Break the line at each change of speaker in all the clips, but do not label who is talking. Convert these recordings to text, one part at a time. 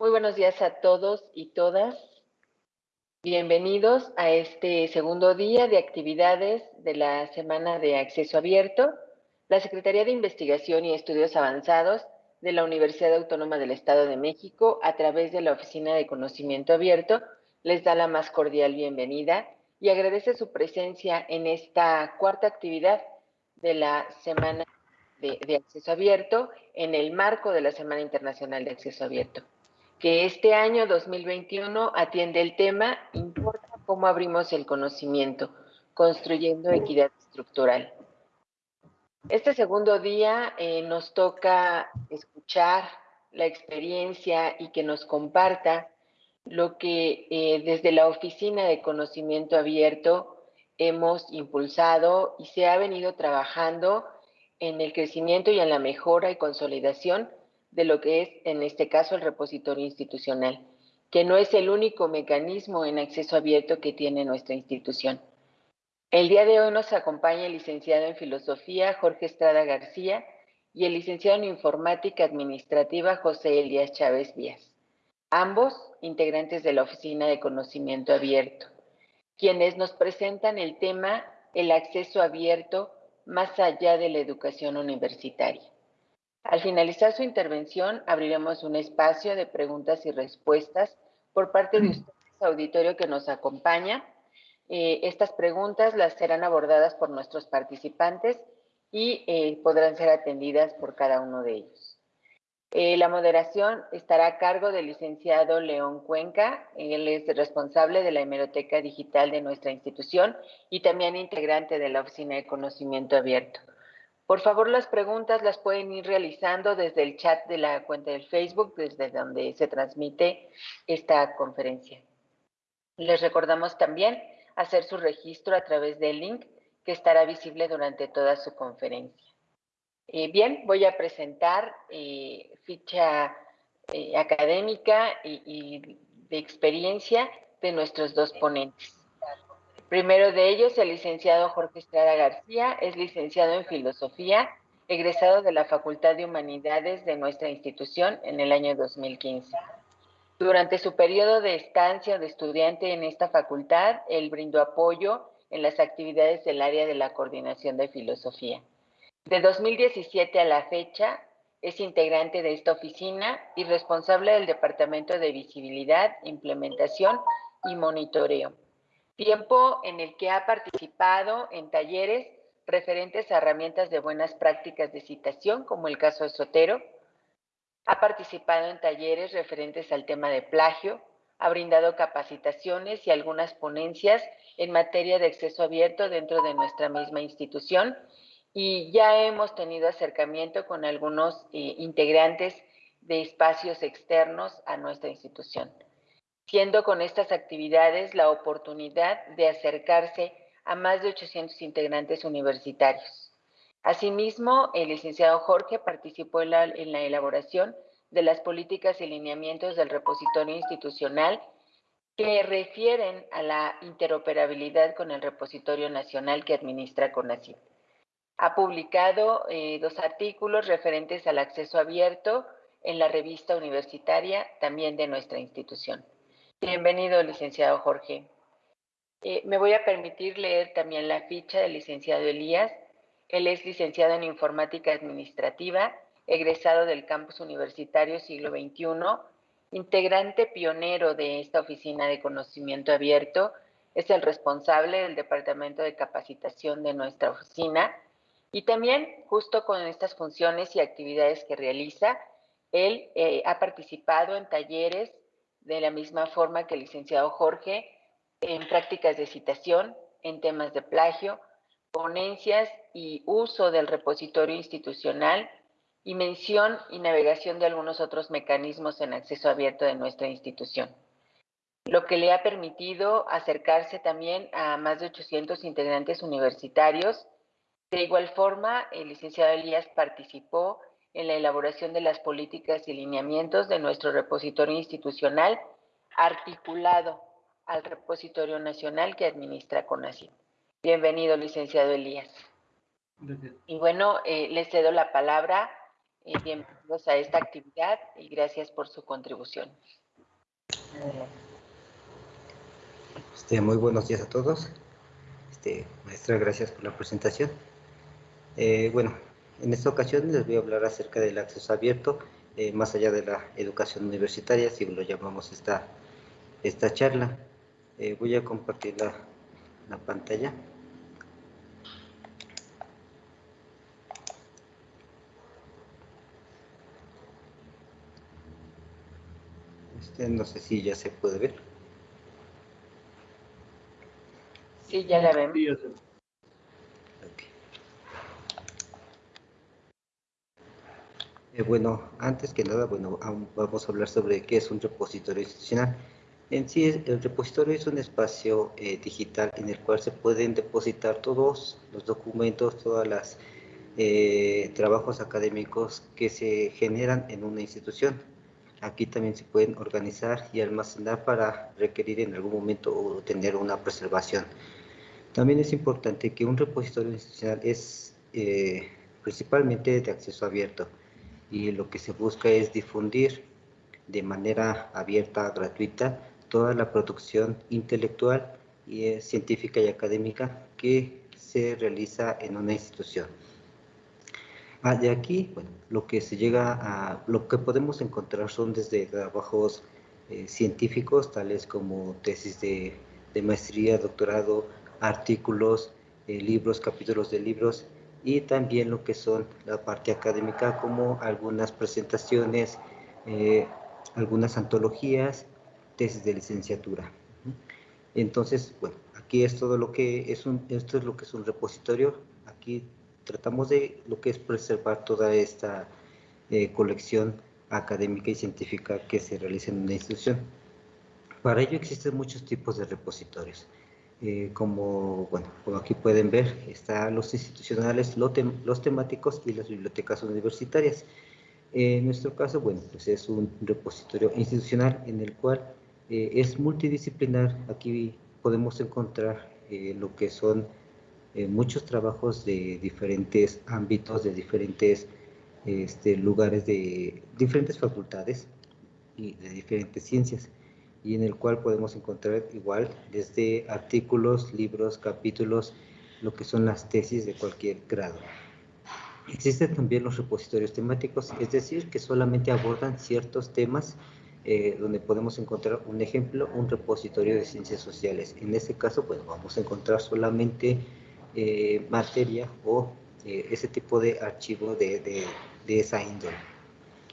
Muy buenos días a todos y todas. Bienvenidos a este segundo día de actividades de la Semana de Acceso Abierto. La Secretaría de Investigación y Estudios Avanzados de la Universidad Autónoma del Estado de México, a través de la Oficina de Conocimiento Abierto, les da la más cordial bienvenida y agradece su presencia en esta cuarta actividad de la Semana de, de Acceso Abierto en el marco de la Semana Internacional de Acceso Abierto que este año 2021 atiende el tema Importa cómo abrimos el conocimiento, construyendo equidad estructural. Este segundo día eh, nos toca escuchar la experiencia y que nos comparta lo que eh, desde la Oficina de Conocimiento Abierto hemos impulsado y se ha venido trabajando en el crecimiento y en la mejora y consolidación de lo que es, en este caso, el repositorio institucional, que no es el único mecanismo en acceso abierto que tiene nuestra institución. El día de hoy nos acompaña el licenciado en Filosofía Jorge Estrada García y el licenciado en Informática Administrativa José Elías Chávez Díaz, ambos integrantes de la Oficina de Conocimiento Abierto, quienes nos presentan el tema el acceso abierto más allá de la educación universitaria. Al finalizar su intervención, abriremos un espacio de preguntas y respuestas por parte de ustedes, auditorio que nos acompaña. Eh, estas preguntas las serán abordadas por nuestros participantes y eh, podrán ser atendidas por cada uno de ellos. Eh, la moderación estará a cargo del licenciado León Cuenca. Él es responsable de la hemeroteca digital de nuestra institución y también integrante de la Oficina de Conocimiento Abierto. Por favor, las preguntas las pueden ir realizando desde el chat de la cuenta del Facebook, desde donde se transmite esta conferencia. Les recordamos también hacer su registro a través del link que estará visible durante toda su conferencia. Eh, bien, voy a presentar eh, ficha eh, académica y de experiencia de nuestros dos ponentes. Primero de ellos, el licenciado Jorge Estrada García, es licenciado en Filosofía, egresado de la Facultad de Humanidades de nuestra institución en el año 2015. Durante su periodo de estancia de estudiante en esta facultad, él brindó apoyo en las actividades del área de la coordinación de filosofía. De 2017 a la fecha, es integrante de esta oficina y responsable del Departamento de Visibilidad, Implementación y Monitoreo tiempo en el que ha participado en talleres referentes a herramientas de buenas prácticas de citación, como el caso de Sotero, ha participado en talleres referentes al tema de plagio, ha brindado capacitaciones y algunas ponencias en materia de acceso abierto dentro de nuestra misma institución. Y ya hemos tenido acercamiento con algunos eh, integrantes de espacios externos a nuestra institución siendo con estas actividades la oportunidad de acercarse a más de 800 integrantes universitarios. Asimismo, el licenciado Jorge participó en la, elaboración de las políticas y lineamientos del repositorio institucional que refieren a la interoperabilidad con el repositorio nacional que administra CONACYT. Ha publicado eh, dos artículos referentes al acceso abierto en la revista universitaria también de nuestra institución. Bienvenido, licenciado Jorge. Eh, me voy a permitir leer también la ficha del licenciado Elías. Él es licenciado en Informática Administrativa, egresado del campus universitario siglo XXI, integrante pionero de esta oficina de conocimiento abierto, es el responsable del departamento de capacitación de nuestra oficina y también justo con estas funciones y actividades que realiza, él eh, ha participado en talleres de la misma forma que el licenciado Jorge, en prácticas de citación, en temas de plagio, ponencias y uso del repositorio institucional y mención y navegación de algunos otros mecanismos en acceso abierto de nuestra institución, lo que le ha permitido acercarse también a más de 800 integrantes universitarios. De igual forma, el licenciado Elías participó en la elaboración de las políticas y lineamientos de nuestro repositorio institucional articulado al repositorio nacional que administra CONACYT. Bienvenido, licenciado Elías. Y bueno, eh, le cedo la palabra y bienvenidos a esta actividad y gracias por su contribución.
Este, muy buenos días a todos. Este, maestra, gracias por la presentación. Eh, bueno, en esta ocasión les voy a hablar acerca del acceso abierto, eh, más allá de la educación universitaria, si lo llamamos esta, esta charla. Eh, voy a compartir la, la pantalla. Este, no sé si ya se puede ver.
Sí, ya la vemos.
Eh, bueno, antes que nada, bueno, vamos a hablar sobre qué es un repositorio institucional. En sí, el repositorio es un espacio eh, digital en el cual se pueden depositar todos los documentos, todos los eh, trabajos académicos que se generan en una institución. Aquí también se pueden organizar y almacenar para requerir en algún momento o tener una preservación. También es importante que un repositorio institucional es principalmente de acceso abierto y lo que se busca es difundir de manera abierta, gratuita, toda la producción intelectual y eh, científica y académica que se realiza en una institución. Ah, de aquí, bueno, lo que se llega a, lo que podemos encontrar son desde trabajos eh, científicos, tales como tesis de, maestría, doctorado, artículos, eh, libros, capítulos de libros, y también lo que son la parte académica, como algunas presentaciones, eh, algunas antologías, tesis de licenciatura. Entonces, bueno, aquí es todo lo que es un, esto es lo que es un repositorio. Aquí tratamos de lo que es preservar toda esta eh, colección académica y científica que se realiza en una institución. Para ello existen muchos tipos de repositorios. Eh, como, bueno, como aquí pueden ver, están los institucionales, los temáticos y las bibliotecas universitarias. En nuestro caso, bueno, pues es un repositorio institucional en el cual eh, es multidisciplinar. Aquí podemos encontrar lo que son muchos trabajos de diferentes ámbitos, de diferentes este, lugares, de diferentes facultades y de diferentes ciencias, y en el cual podemos encontrar igual desde artículos, libros, capítulos, lo que son las tesis de cualquier grado. Existen también los repositorios temáticos, es decir, que solamente abordan ciertos temas eh, donde podemos encontrar un ejemplo, un repositorio de ciencias sociales. En este caso, pues vamos a encontrar solamente eh, materia o eh, ese tipo de archivo de, de, esa índole.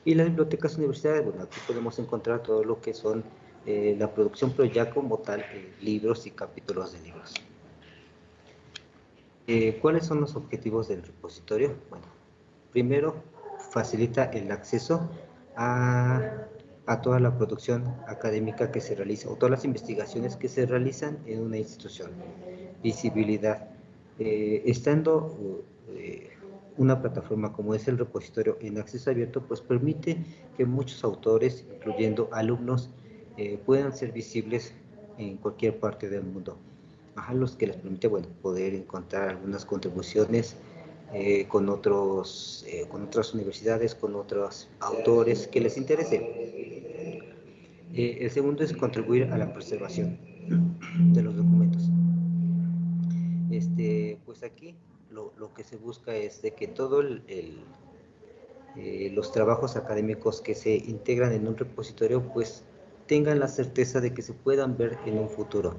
Y las bibliotecas universitarias, bueno, aquí podemos encontrar todo lo que son eh, la producción, pero ya como tal, libros y capítulos de libros. ¿Cuáles son los objetivos del repositorio? Bueno, primero, facilita el acceso a, a, toda la producción académica que se realiza o todas las investigaciones que se realizan en una institución. Visibilidad. Eh, estando eh, una plataforma como es el repositorio en acceso abierto, pues permite que muchos autores, incluyendo alumnos, eh, puedan ser visibles en cualquier parte del mundo. A los que les permite, bueno, poder encontrar algunas contribuciones con, otros, con otras universidades, con otros autores que les interese. el segundo es contribuir a la preservación de los documentos este, pues aquí lo, lo, que se busca es de que todos eh, los trabajos académicos que se integran en un repositorio pues tengan la certeza de que se puedan ver en un futuro.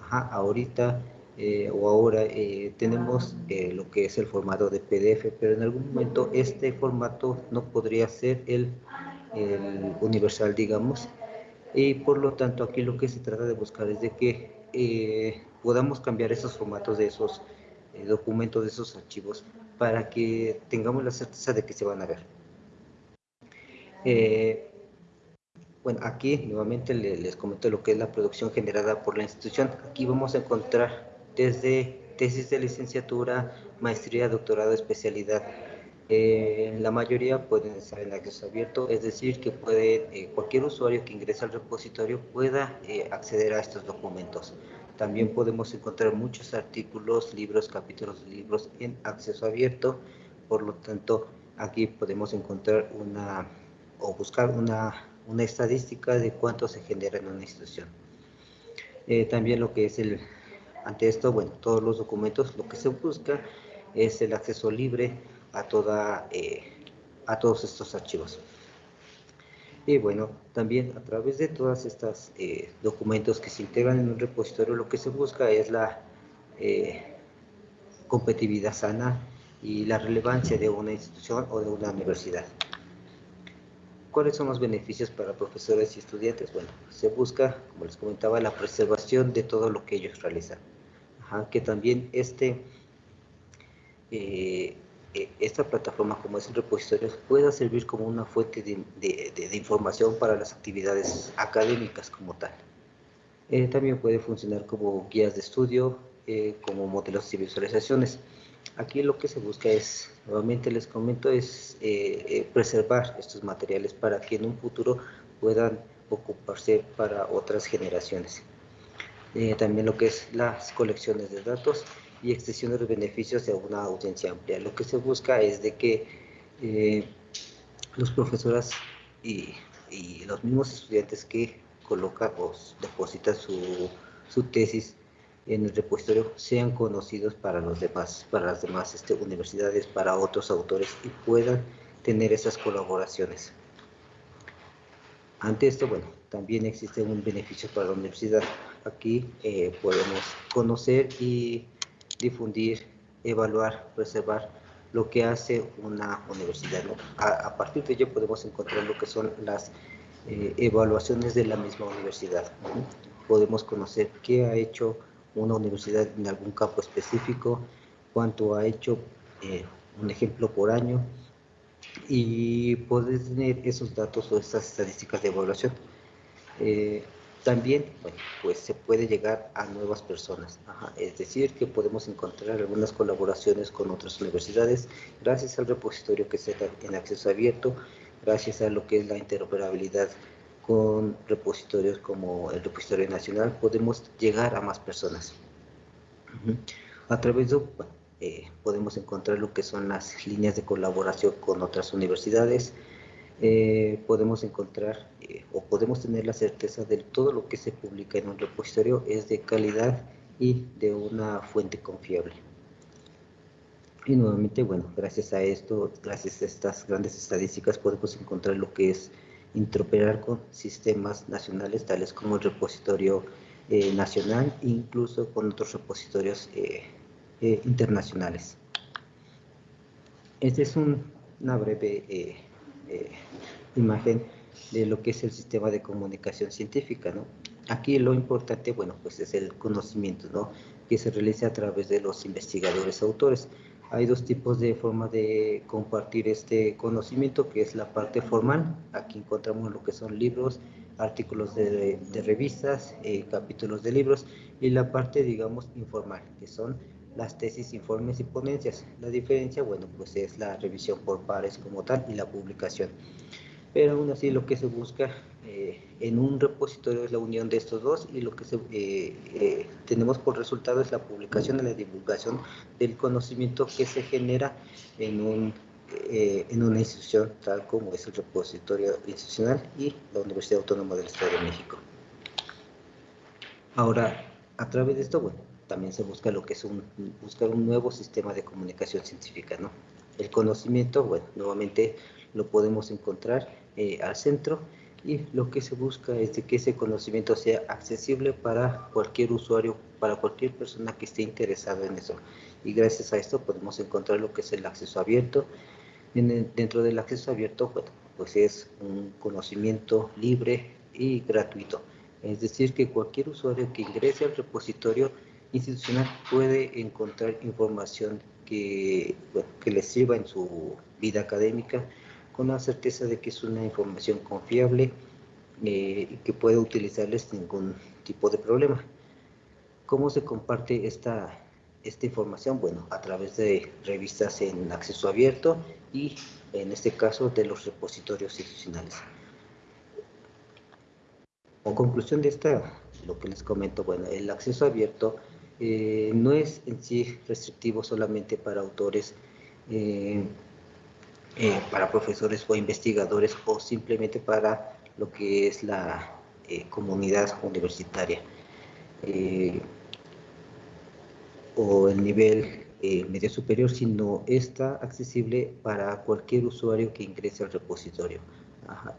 Ajá, ahorita eh, o ahora eh, tenemos lo que es el formato de PDF, pero en algún momento este formato no podría ser el, el universal, digamos, y por lo tanto aquí lo que se trata de buscar es de que podamos cambiar esos formatos de esos eh, documentos, de esos archivos, para que tengamos la certeza de que se van a ver. Eh, bueno, aquí nuevamente les, comento lo que es la producción generada por la institución. Aquí vamos a encontrar desde tesis de licenciatura, maestría, doctorado, especialidad. Eh, la mayoría pueden estar en acceso abierto, es decir, que puede, cualquier usuario que ingrese al repositorio pueda acceder a estos documentos. También podemos encontrar muchos artículos, libros, capítulos de libros en acceso abierto. Por lo tanto, Aquí podemos encontrar una o buscar una, una estadística de cuánto se genera en una institución. Eh, también lo que es el, ante esto, bueno, todos los documentos, lo que se busca es el acceso libre a, toda, eh, a todos estos archivos. Y bueno, también a través de todas estas eh, documentos que se integran en un repositorio, lo que se busca es la competitividad sana y la relevancia de una institución o de una universidad. ¿Cuáles son los beneficios para profesores y estudiantes? Bueno, se busca, como les comentaba, la preservación de todo lo que ellos realizan. que también este, eh, eh, esta plataforma, como es el repositorio, pueda servir como una fuente de, información para las actividades académicas como tal. Eh, también puede funcionar como guías de estudio, como modelos y visualizaciones. Aquí lo que se busca es, nuevamente les comento, es eh, eh, preservar estos materiales para que en un futuro puedan ocuparse para otras generaciones. Eh, también lo que es las colecciones de datos y extensión de beneficios de una audiencia amplia. Lo que se busca es de que los profesores y, los mismos estudiantes que colocan o depositan su tesis en el repositorio sean conocidos para los demás, para las demás este, universidades, para otros autores y puedan tener esas colaboraciones. Ante esto, bueno, también existe un beneficio para la universidad. Aquí eh, podemos conocer y difundir, evaluar, preservar lo que hace una universidad. A, partir de ello podemos encontrar lo que son las eh, evaluaciones de la misma universidad. Podemos conocer qué ha hecho una universidad en algún campo específico, cuánto ha hecho, eh, un ejemplo por año, y poder tener esos datos o esas estadísticas de evaluación. Eh, también, bueno, pues se puede llegar a nuevas personas, es decir, que podemos encontrar algunas colaboraciones con otras universidades gracias al repositorio que se da en acceso abierto, gracias a lo que es la interoperabilidad con repositorios como el repositorio nacional podemos llegar a más personas. A través de, eh, podemos encontrar lo que son las líneas de colaboración con otras universidades, eh, podemos encontrar eh, o podemos tener la certeza de todo lo que se publica en un repositorio es de calidad y de una fuente confiable. Y nuevamente, bueno, gracias a esto, gracias a estas grandes estadísticas podemos encontrar lo que es interoperar con sistemas nacionales tales como el repositorio eh, nacional e incluso con otros repositorios eh, eh, internacionales. Esta es una breve imagen de lo que es el sistema de comunicación científica, ¿no? Aquí lo importante, bueno, pues es el conocimiento, ¿no? Que se realiza a través de los investigadores autores. Hay dos tipos de forma de compartir este conocimiento, que es la parte formal. Aquí encontramos lo que son libros, artículos de, revistas, eh, capítulos de libros, y la parte, digamos, informal, que son las tesis, informes y ponencias. La diferencia, bueno, pues es la revisión por pares como tal y la publicación pero aún así lo que se busca eh, en un repositorio es la unión de estos dos y lo que eh, eh, tenemos por resultado es la publicación y la divulgación del conocimiento que se genera en, un, en una institución tal como es el repositorio institucional y la Universidad Autónoma del Estado de México. Ahora, a través de esto, bueno, también se busca lo que es un, buscar un nuevo sistema de comunicación científica, ¿no? El conocimiento, bueno, nuevamente lo podemos encontrar eh, al centro y lo que se busca es de que ese conocimiento sea accesible para cualquier usuario, para cualquier persona que esté interesada en eso. Y gracias a esto podemos encontrar lo que es el acceso abierto. dentro del acceso abierto, pues es un conocimiento libre y gratuito. Es decir, que cualquier usuario que ingrese al repositorio institucional puede encontrar información que, que le sirva en su vida académica con la certeza de que es una información confiable eh, y que puede utilizarles sin ningún tipo de problema. ¿Cómo se comparte esta, esta información? Bueno, a través de revistas en acceso abierto y en este caso de los repositorios institucionales. Con conclusión de esta, lo que les comento, bueno, el acceso abierto eh, no es en sí restrictivo solamente para autores eh, eh, para profesores o investigadores o simplemente para lo que es la eh, comunidad universitaria o el nivel medio superior, sino está accesible para cualquier usuario que ingrese al repositorio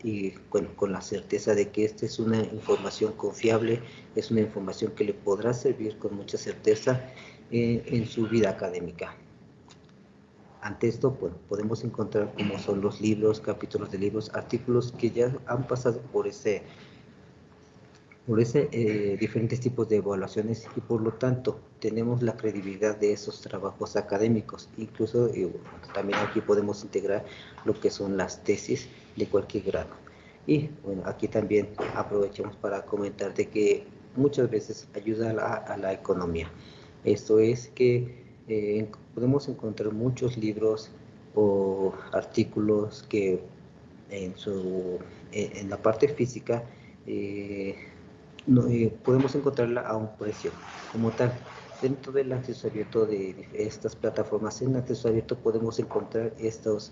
y bueno, con la certeza de que esta es una información confiable, es una información que le podrá servir con mucha certeza eh, en su vida académica. Ante esto, bueno, podemos encontrar cómo son los libros, capítulos de libros, artículos que ya han pasado por ese por ese eh, diferentes tipos de evaluaciones y por lo tanto tenemos la credibilidad de esos trabajos académicos. Incluso eh, también aquí podemos integrar lo que son las tesis de cualquier grado. Y bueno, aquí también aprovechamos para comentar de que muchas veces ayuda a la, economía. Esto es que eh, podemos encontrar muchos libros o artículos que en, su, en la parte física eh, podemos encontrarla a un precio como tal. Dentro del acceso abierto de estas plataformas en acceso abierto podemos encontrar estos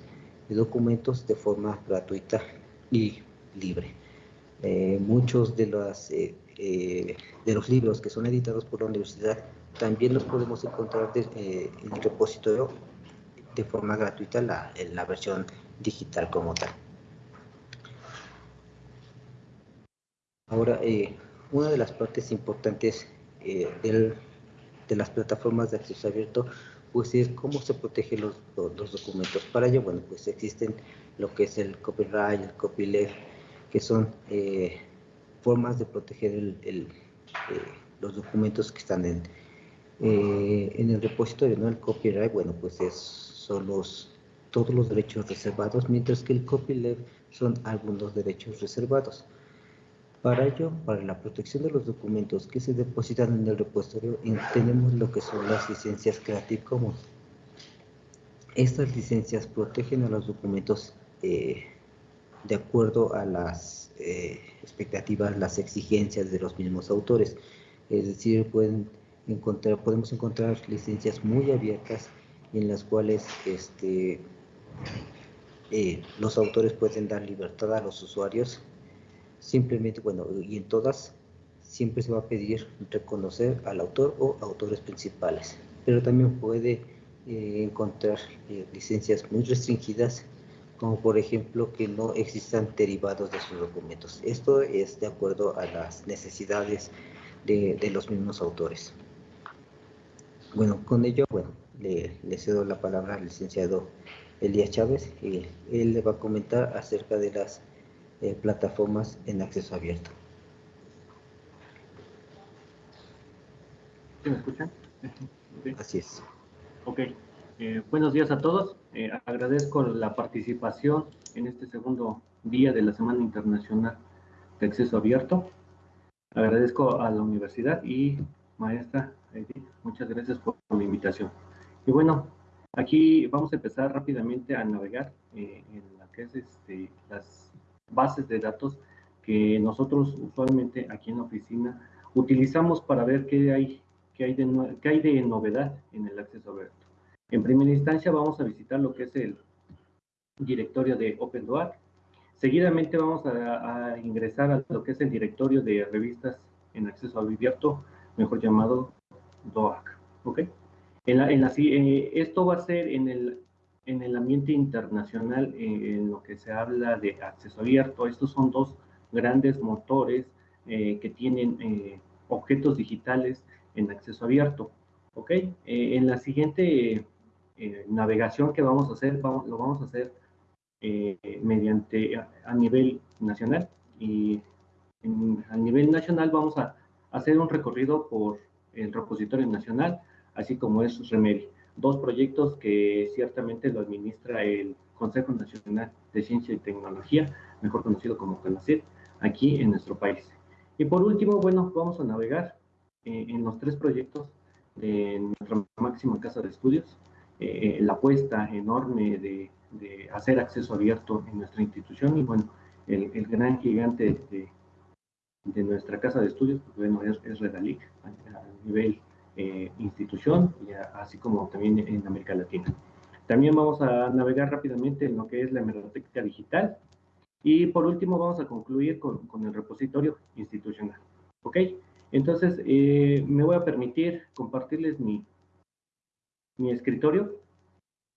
documentos de forma gratuita y libre. Eh, muchos de, las, eh, de los libros que son editados por la universidad también los podemos encontrar en el repositorio de forma gratuita la, en la versión digital como tal. Ahora, eh, una de las partes importantes eh, de las plataformas de acceso abierto pues es cómo se protegen los, los, documentos. Para ello, bueno, pues existen lo que es el copyright, el copyleft, que son eh, formas de proteger el, eh, los documentos que están en, en el repositorio, ¿no? El copyright, bueno, pues es, son los, todos los derechos reservados, mientras que el copyleft son algunos derechos reservados. Para ello, para la protección de los documentos que se depositan en el repositorio, tenemos lo que son las licencias Creative Commons. Estas licencias protegen a los documentos eh, de acuerdo a las eh, expectativas, las exigencias de los mismos autores. Es decir, pueden podemos encontrar licencias muy abiertas en las cuales este, eh, los autores pueden dar libertad a los usuarios Simplemente, bueno, y en todas siempre se va a pedir reconocer al autor o autores principales, pero también puede eh, encontrar eh, licencias muy restringidas, como por ejemplo que no existan derivados de sus documentos. Esto es de acuerdo a las necesidades de, los mismos autores. Bueno, con ello, bueno, le, le, cedo la palabra al licenciado Elías Chávez y él le va a comentar acerca de las eh, plataformas en acceso abierto.
¿Se me escuchan?
Así es.
Ok. Eh, buenos días a todos. Eh, agradezco la participación en este segundo día de la Semana Internacional de Acceso Abierto. Agradezco a la universidad y maestra muchas gracias por, la invitación. Y bueno, aquí vamos a empezar rápidamente a navegar en la que es este, las bases de datos que nosotros usualmente aquí en la oficina utilizamos para ver qué hay, qué hay, de, qué hay de novedad en el acceso abierto. En primera instancia vamos a visitar lo que es el directorio de OpenDoc. Seguidamente vamos a, ingresar a lo que es el directorio de revistas en acceso abierto, mejor llamado DOAC. ¿ok? En la, en la, eh, esto va a ser en el en el ambiente internacional eh, en lo que se habla de acceso abierto. Estos son dos grandes motores eh, que tienen eh, objetos digitales en acceso abierto. ¿Ok? en la siguiente navegación que vamos a hacer, vamos, lo vamos a hacer mediante a, nivel nacional y a nivel nacional vamos a hacer un recorrido por el repositorio nacional, así como es Remedy dos proyectos que ciertamente lo administra el Consejo Nacional de Ciencia y Tecnología, mejor conocido como CONACYT, aquí en nuestro país. Y por último, bueno, vamos a navegar eh, en los tres proyectos de nuestra máxima casa de estudios, eh, la apuesta enorme de, hacer acceso abierto en nuestra institución y bueno, el, gran gigante de, nuestra casa de estudios, pues bueno, es, es Redalic a nivel eh, institución, y así como también en América Latina. También vamos a navegar rápidamente en lo que es la hemeroteca digital. Y por último vamos a concluir con, con el repositorio institucional. ¿Ok? Entonces, eh, me voy a permitir compartirles mi, mi escritorio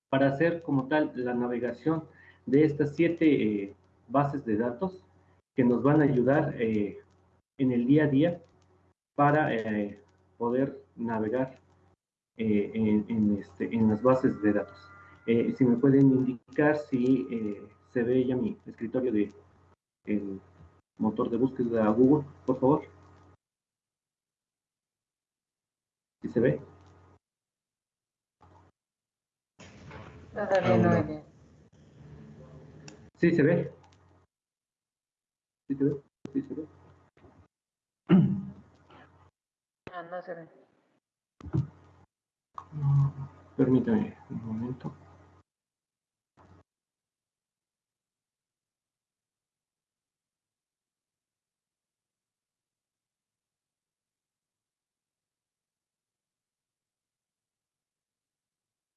para hacer como tal la navegación de estas siete eh, bases de datos que nos van a ayudar eh, en el día a día para poder navegar en, este, en, las bases de datos. si me pueden indicar si se ve ya mi escritorio de el motor de búsqueda de Google, por favor. ¿Sí se ve?
Todavía no, no.
Sí se ve. Sí se ve. Sí se ve.
Ah, no se ve.
Permítame un momento.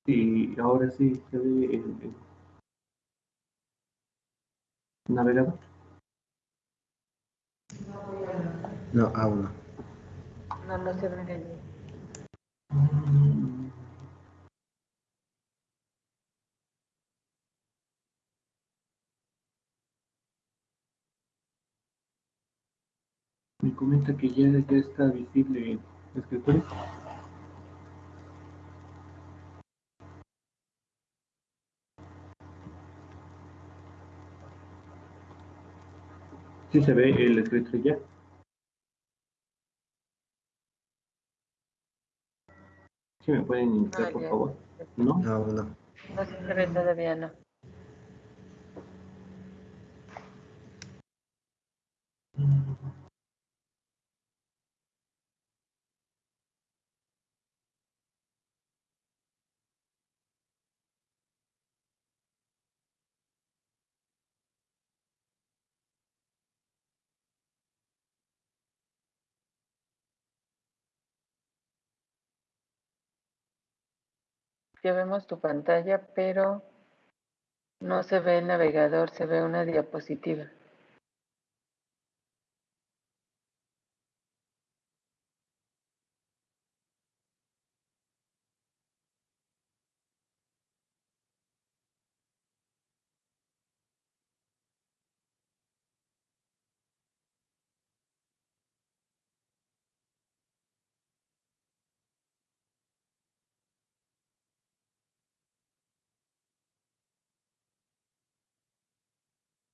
y ahora sí se ve el, navegador.
No, aún no.
No, no se ve
Me comenta que ya, ya está visible el escritorio. Sí se ve el escrito ya. ¿Sí me pueden indicar, ah, por favor? ¿No?
No,
no. No se todavía, no. Ya vemos tu pantalla, pero no se ve el navegador, se ve una diapositiva.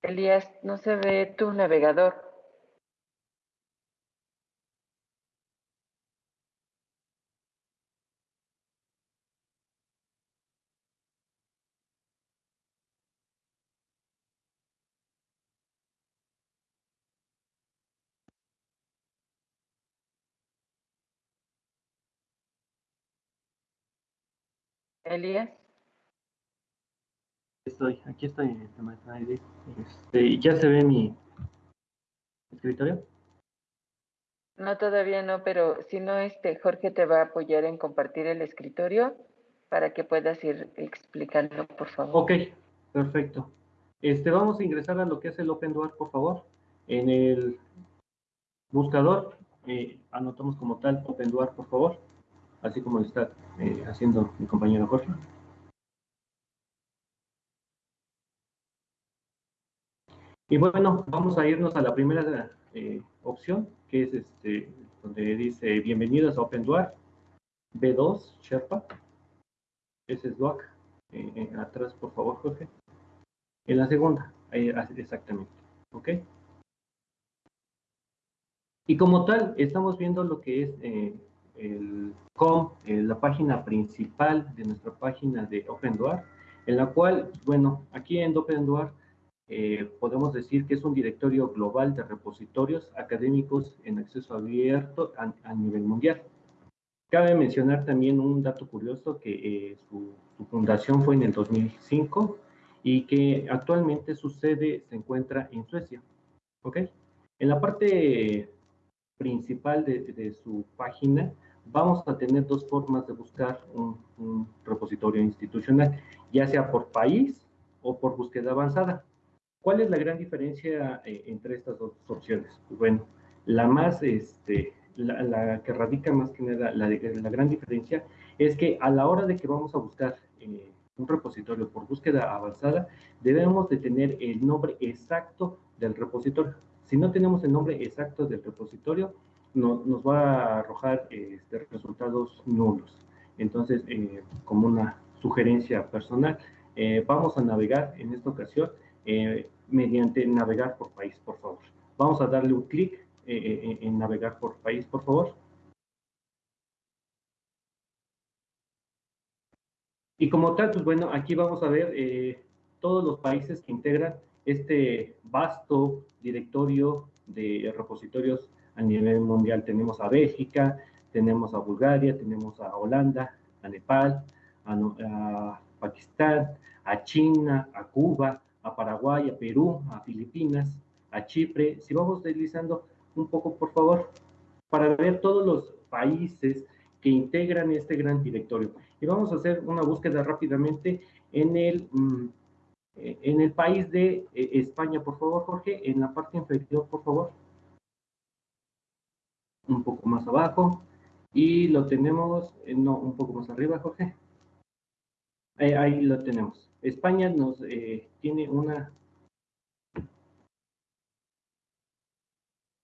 Elías, no se ve tu navegador. Elías
estoy, aquí estoy, este, ¿Ya se ve mi escritorio?
No, todavía no, pero si no, este Jorge te va a apoyar en compartir el escritorio para que puedas ir explicando, por favor.
Ok, perfecto. Este, vamos a ingresar a lo que es el Open Door, por favor. En el buscador, eh, anotamos como tal Open Door, por favor, así como lo está eh, haciendo mi compañero Jorge. Y bueno, vamos a irnos a la primera eh, opción, que es este, donde dice bienvenidos a OpenDuar, B2, Sherpa. Ese es DUAC. Eh, eh, atrás, por favor, Jorge. En la segunda, exactamente. ¿Ok? Y como tal, estamos viendo lo que es el COM, la página principal de nuestra página de OpenDuar, en la cual, bueno, aquí en OpenDuar eh, podemos decir que es un directorio global de repositorios académicos en acceso abierto a, nivel mundial. Cabe mencionar también un dato curioso que eh, su, fundación fue en el 2005 y que actualmente su sede se encuentra en Suecia. ¿Ok? En la parte principal de, su página vamos a tener dos formas de buscar un, un repositorio institucional ya sea por país o por búsqueda avanzada. ¿Cuál es la gran diferencia eh, entre estas dos opciones? Bueno, la más, este, la, que radica más que nada, la, la, gran diferencia es que a la hora de que vamos a buscar eh, un repositorio por búsqueda avanzada, debemos de tener el nombre exacto del repositorio. Si no tenemos el nombre exacto del repositorio, no, nos va a arrojar este, resultados nulos. Entonces, eh, como una sugerencia personal, eh, vamos a navegar en esta ocasión eh, mediante navegar por país, por favor. Vamos a darle un clic en navegar por país, por favor. Y como tal, pues bueno, aquí vamos a ver todos los países que integran este vasto directorio de repositorios a nivel mundial. Tenemos a Bélgica, tenemos a Bulgaria, tenemos a Holanda, a Nepal, a, Pakistán, a China, a Cuba, a Paraguay, a Perú, a Filipinas, a Chipre. Si vamos deslizando un poco, por favor, para ver todos los países que integran este gran directorio. Y vamos a hacer una búsqueda rápidamente en el, mm, en el país de eh, España, por favor, Jorge, en la parte inferior, por favor. Un poco más abajo. Y lo tenemos, eh, no, un poco más arriba, Jorge. Ahí, lo tenemos. España nos eh, tiene una...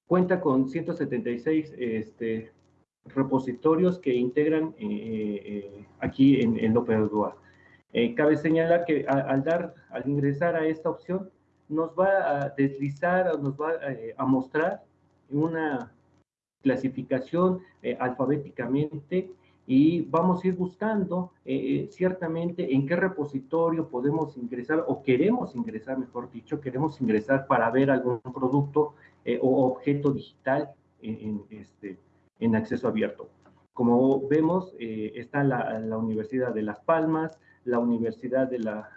Cuenta con 176 este, repositorios que integran eh, aquí en, en López Dua. cabe señalar que al, dar, al ingresar a esta opción, nos va a deslizar, nos va a mostrar una clasificación eh, alfabéticamente y vamos a ir buscando eh, eh, ciertamente en qué repositorio podemos ingresar o queremos ingresar, mejor dicho, queremos ingresar para ver algún producto o objeto digital en, este, en acceso abierto. Como vemos, está la, la, Universidad de Las Palmas, la Universidad de la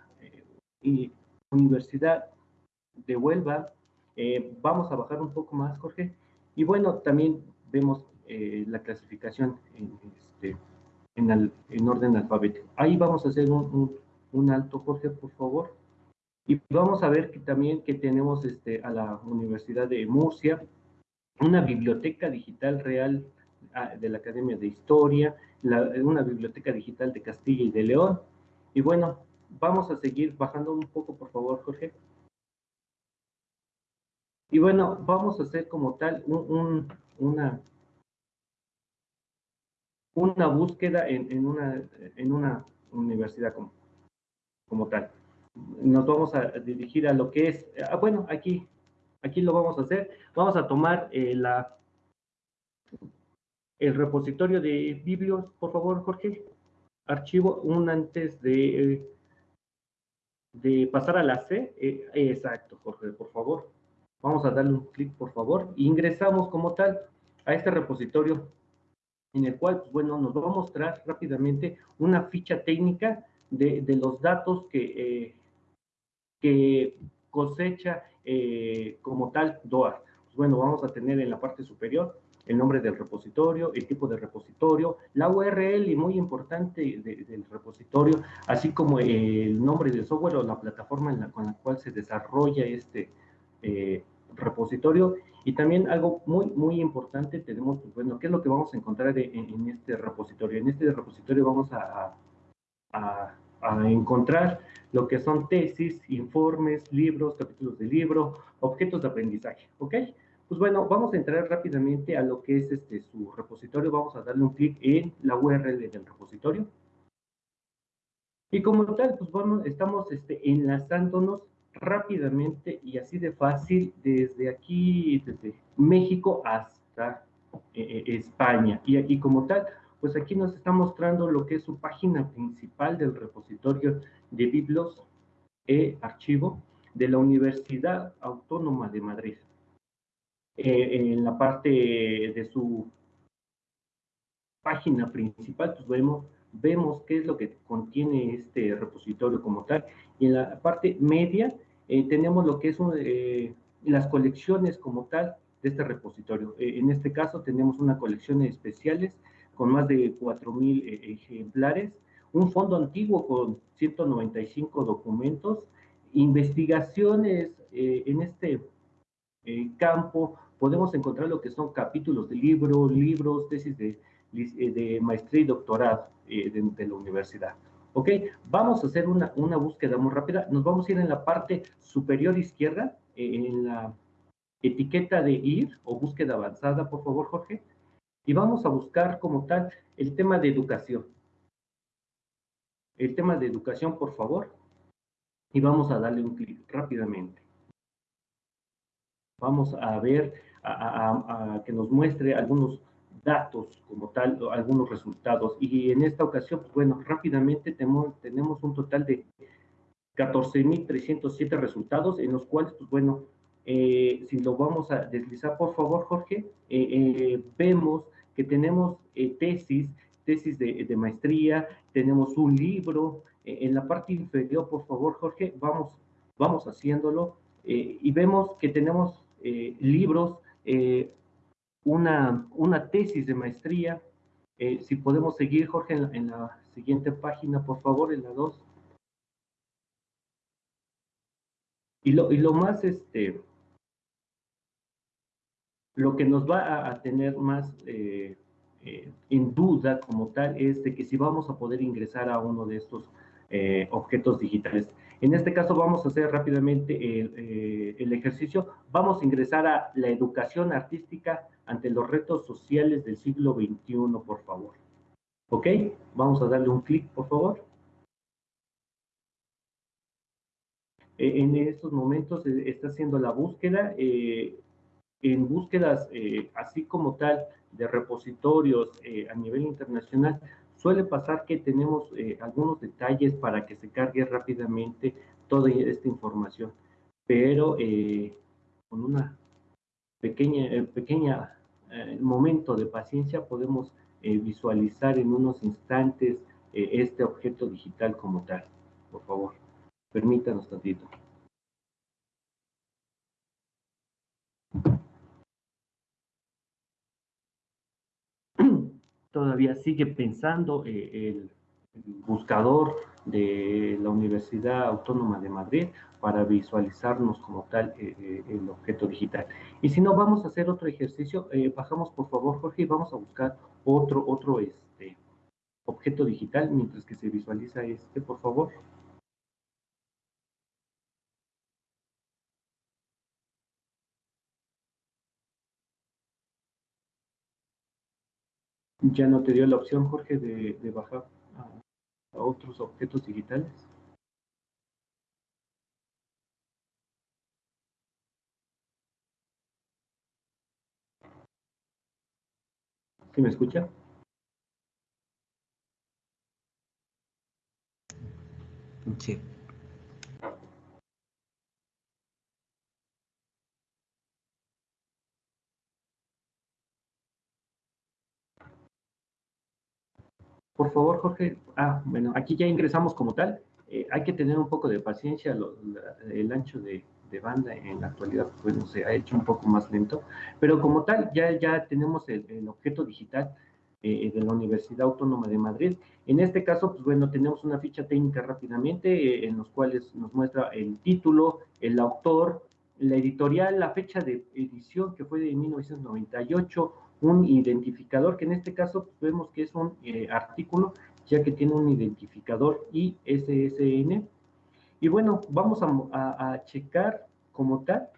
Universidad de Huelva. vamos a bajar un poco más, Jorge. Y bueno, también vemos eh, la clasificación en, este, en, orden alfabético. Ahí vamos a hacer un, un, alto, Jorge, por favor. Y vamos a ver también que tenemos este, a la Universidad de Murcia, una biblioteca digital real ah, de la Academia de Historia, una biblioteca digital de Castilla y de León. Y bueno, vamos a seguir bajando un poco, por favor, Jorge. Y bueno, vamos a hacer como tal un, una, una búsqueda en, una, universidad como, como tal. Nos vamos a dirigir a lo que es, ah, bueno, aquí, aquí lo vamos a hacer. Vamos a tomar eh, la, el repositorio de biblios, por favor, Jorge. Archivo, un antes de, de pasar a la C. Eh, exacto, Jorge, por favor. Vamos a darle un clic, por favor. ingresamos como tal a este repositorio en el cual, pues, bueno, nos va a mostrar rápidamente una ficha técnica de, los datos que, eh, que cosecha eh, como tal DOAR. Pues, bueno, vamos a tener en la parte superior el nombre del repositorio, el tipo de repositorio, la URL y muy importante del repositorio, así como el nombre del software o la plataforma con la cual se desarrolla este eh, repositorio. Y también algo muy, muy importante, tenemos, pues, bueno, ¿qué es lo que vamos a encontrar en, este repositorio? En este repositorio vamos a, a, encontrar lo que son tesis, informes, libros, capítulos de libro, objetos de aprendizaje, ¿ok? Pues bueno, vamos a entrar rápidamente a lo que es este su repositorio. Vamos a darle un clic en la URL del repositorio. Y como tal, pues bueno, estamos este, enlazándonos rápidamente y así de fácil desde aquí, desde México hasta eh, eh, España. Y, aquí como tal, pues aquí nos está mostrando lo que es su página principal del repositorio de Biblos e Archivo de la Universidad Autónoma de Madrid. Eh, en la parte de su página principal, pues vemos, vemos qué es lo que contiene este repositorio como tal. Y en la parte media eh, tenemos lo que es eh, las colecciones como tal de este repositorio. Eh, en este caso tenemos una colección de especiales con más de 4.000 ejemplares, un fondo antiguo con 195 documentos, investigaciones eh, en este eh, campo, podemos encontrar lo que son capítulos de libros, libros, tesis de, de maestría y doctorado de, la universidad. ¿Ok? Vamos a hacer una, una búsqueda muy rápida. Nos vamos a ir en la parte superior izquierda, en la etiqueta de ir o búsqueda avanzada, por favor, Jorge. Y vamos a buscar como tal el tema de educación. El tema de educación, por favor. Y vamos a darle un clic rápidamente. Vamos a ver, a, que nos muestre algunos datos como tal, algunos resultados. Y en esta ocasión, pues bueno, rápidamente tenemos, tenemos un total de 14.307 resultados, en los cuales, pues bueno, eh, si lo vamos a deslizar, por favor, Jorge, eh, eh, vemos que tenemos tesis, tesis de, maestría, tenemos un libro, en la parte inferior, por favor, Jorge, vamos, vamos haciéndolo, y vemos que tenemos libros, una, una tesis de maestría, si podemos seguir, Jorge, en la, en la siguiente página, por favor, en la 2. Y lo, y lo más, este, lo que nos va a, tener más eh, eh, en duda como tal es de que si vamos a poder ingresar a uno de estos eh, objetos digitales. En este caso vamos a hacer rápidamente el, el, ejercicio. Vamos a ingresar a la educación artística ante los retos sociales del siglo XXI, por favor. ¿Ok? Vamos a darle un clic, por favor. En estos momentos está haciendo la búsqueda en búsquedas eh, así como tal de repositorios eh, a nivel internacional, suele pasar que tenemos eh, algunos detalles para que se cargue rápidamente toda esta información, pero con una pequeña, pequeña momento de paciencia podemos visualizar en unos instantes este objeto digital como tal. Por favor, permítanos tantito. Todavía sigue pensando eh, el, buscador de la Universidad Autónoma de Madrid para visualizarnos como tal eh, eh, el objeto digital. Y si no, vamos a hacer otro ejercicio. bajamos, por favor, Jorge, y vamos a buscar otro, otro este, objeto digital mientras que se visualiza este, por favor. Ya no te dio la opción, Jorge, de, bajar a, otros objetos digitales. ¿Sí me escucha?
Sí.
Por favor, Jorge. Ah, bueno, aquí ya ingresamos como tal. Eh, hay que tener un poco de paciencia. el ancho de, banda en la actualidad, bueno, se ha hecho un poco más lento. Pero como tal, ya, ya tenemos el, objeto digital eh, de la Universidad Autónoma de Madrid. En este caso, pues bueno, tenemos una ficha técnica rápidamente eh, en los cuales nos muestra el título, el autor, la editorial, la fecha de edición que fue de 1998, un identificador, que en este caso vemos que es un eh, artículo, ya que tiene un identificador ISSN. Y bueno, vamos a, checar como tal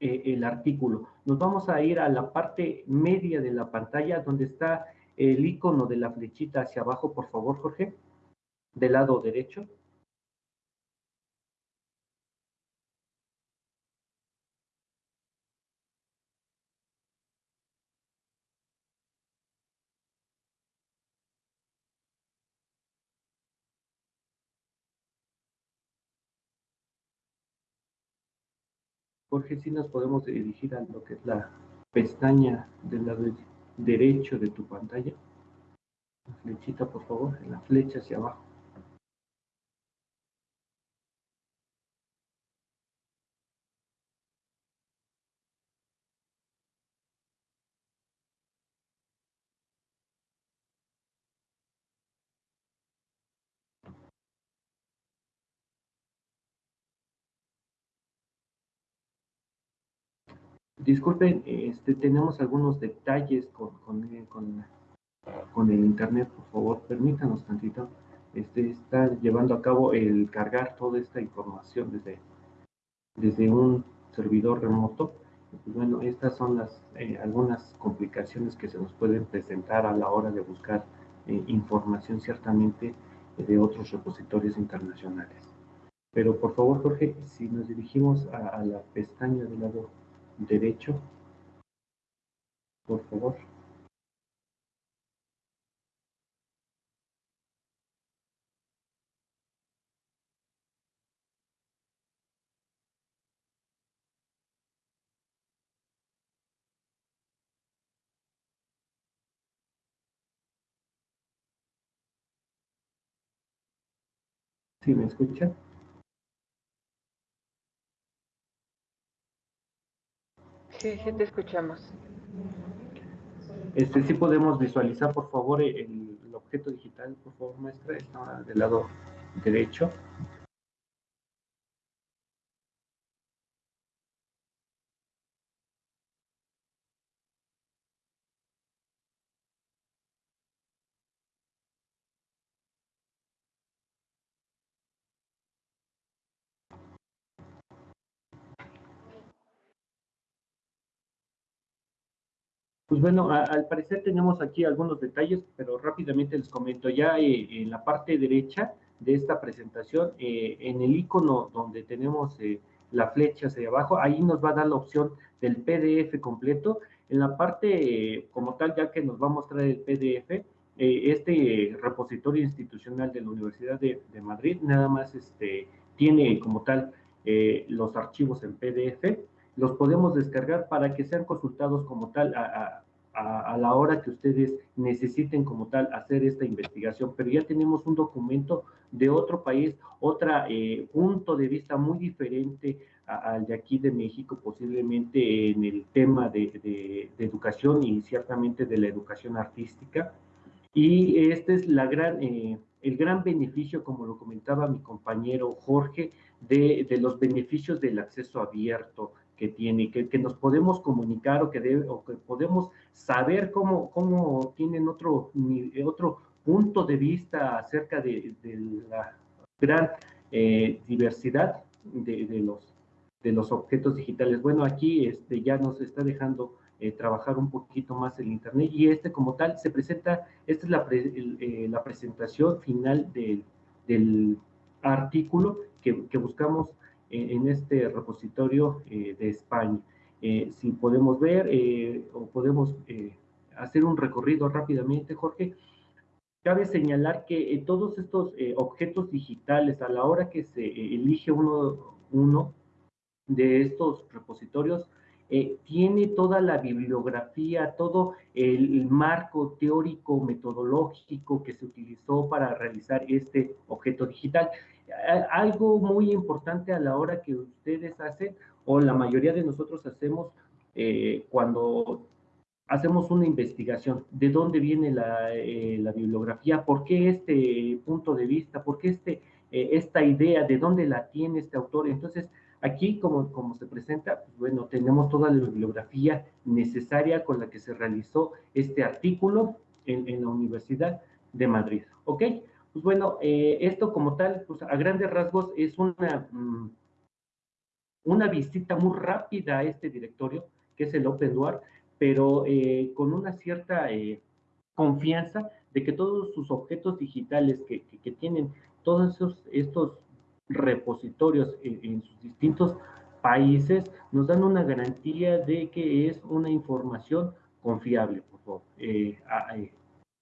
eh, el artículo. Nos vamos a ir a la parte media de la pantalla, donde está el icono de la flechita hacia abajo, por favor, Jorge, del lado derecho. Jorge, si nos podemos dirigir a lo que es la pestaña del lado derecho de tu pantalla. La flechita, por favor, en la flecha hacia abajo. Disculpen, este, tenemos algunos detalles con, con, el internet, por favor, permítanos tantito. Este, está llevando a cabo el cargar toda esta información desde, desde un servidor remoto. Pues bueno, estas son las eh, algunas complicaciones que se nos pueden presentar a la hora de buscar eh, información ciertamente de otros repositorios internacionales. Pero por favor, Jorge, si nos dirigimos a, a la pestaña del lado derecho, por favor. ¿Sí me escucha?
Sí, sí te escuchamos.
Este, sí podemos visualizar, por favor, el, el objeto digital, por favor, maestra, está del lado derecho. Pues bueno, al parecer tenemos aquí algunos detalles, pero rápidamente les comento. Ya eh, en la parte derecha de esta presentación, eh, en el icono donde tenemos eh, la flecha hacia abajo, ahí nos va a dar la opción del PDF completo. En la parte como tal, ya que nos va a mostrar el PDF, este repositorio institucional de la Universidad de, Madrid nada más este, tiene como tal los archivos en PDF los podemos descargar para que sean consultados como tal a, a, la hora que ustedes necesiten como tal hacer esta investigación, pero ya tenemos un documento de otro país, otro eh, punto de vista muy diferente al de aquí de México, posiblemente en el tema de, de, educación y ciertamente de la educación artística. Y este es eh, el gran beneficio, como lo comentaba mi compañero Jorge, de, de los beneficios del acceso abierto, que tiene, que, que nos podemos comunicar o que, debe, o que podemos saber cómo, cómo tienen otro, otro punto de vista acerca de, de la gran eh, diversidad de, de, los, de los objetos digitales. Bueno, aquí este, ya nos está dejando eh, trabajar un poquito más el Internet y este como tal se presenta, esta es la, pre, el, eh, la presentación final del, del artículo que, que buscamos en este repositorio eh, de España. Eh, si podemos ver eh, o podemos hacer un recorrido rápidamente, Jorge, cabe señalar que todos estos objetos digitales, a la hora que se elige uno, uno de estos repositorios, eh, tiene toda la bibliografía, todo el marco teórico metodológico que se utilizó para realizar este objeto digital. Algo muy importante a la hora que ustedes hacen, o la mayoría de nosotros hacemos eh, cuando hacemos una investigación, de dónde viene la, eh, la, bibliografía, por qué este punto de vista, por qué este, esta idea, de dónde la tiene este autor. Entonces, aquí, como, como se presenta, pues, bueno, tenemos toda la bibliografía necesaria con la que se realizó este artículo en, en la Universidad de Madrid. ¿Ok? Pues bueno, eh, esto como tal, pues a grandes rasgos es una, mm, una visita muy rápida a este directorio, que es el Open Door, pero eh, con una cierta eh, confianza de que todos sus objetos digitales que, que, que tienen todos esos, estos repositorios en, sus distintos países nos dan una garantía de que es una información confiable, por favor, eh,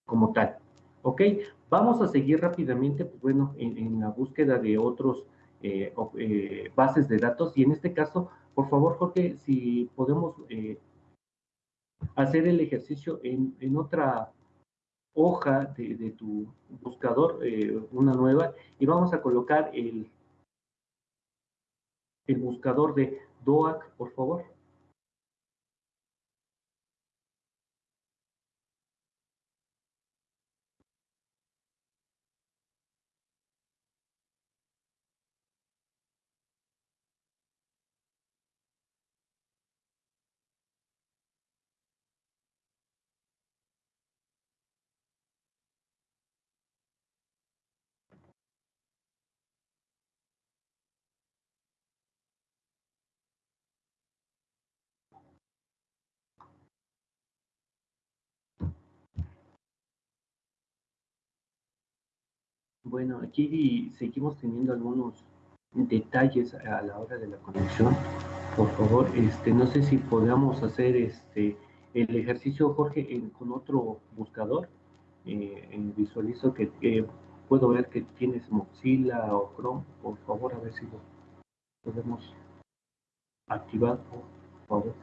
como tal. ¿Ok? Vamos a seguir rápidamente, pues bueno, en, la búsqueda de otros eh, eh, bases de datos y en este caso, por favor, Jorge, si podemos hacer el ejercicio en, otra hoja de, tu buscador, una nueva, y vamos a colocar el, el buscador de DOAC, por favor. Bueno, aquí seguimos teniendo algunos detalles a la hora de la conexión. Por favor, este, no sé si podamos hacer este el ejercicio, Jorge, con otro buscador. Eh, visualizo que puedo ver que tienes Mozilla o Chrome. Por favor, a ver si lo podemos activar, por favor.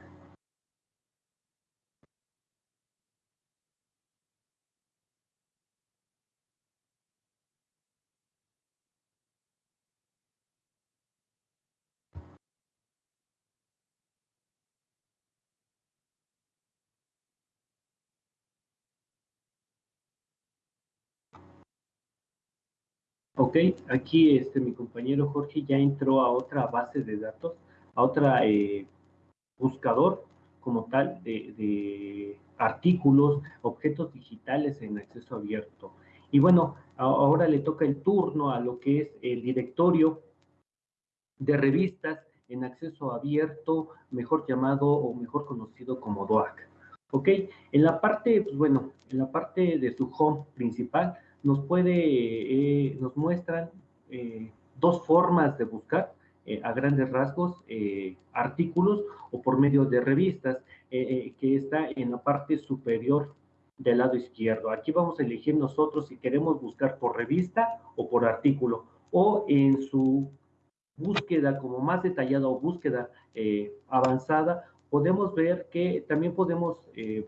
Ok, aquí este, mi compañero Jorge ya entró a otra base de datos, a otra eh, buscador como tal de, artículos, objetos digitales en acceso abierto. Y bueno, ahora le toca el turno a lo que es el directorio de revistas en acceso abierto, mejor llamado o mejor conocido como DOAC. ¿Ok? En la parte, pues bueno, en la parte de su home principal, nos puede, eh, nos muestran eh, dos formas de buscar eh, a grandes rasgos artículos o por medio de revistas que está en la parte superior del lado izquierdo. Aquí vamos a elegir nosotros si queremos buscar por revista o por artículo o en su búsqueda como más detallada o búsqueda avanzada, podemos ver que también podemos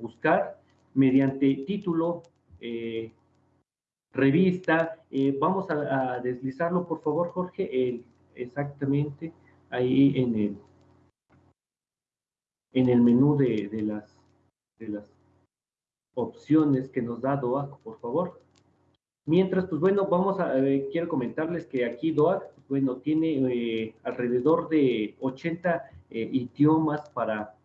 buscar mediante título, revista. Eh, vamos a, deslizarlo, por favor, Jorge, exactamente ahí en el, en el menú de, las, de las opciones que nos da DOAC, por favor. Mientras, pues bueno, vamos a, eh, quiero comentarles que aquí DOAC, pues, bueno, tiene eh, alrededor de 80 idiomas para,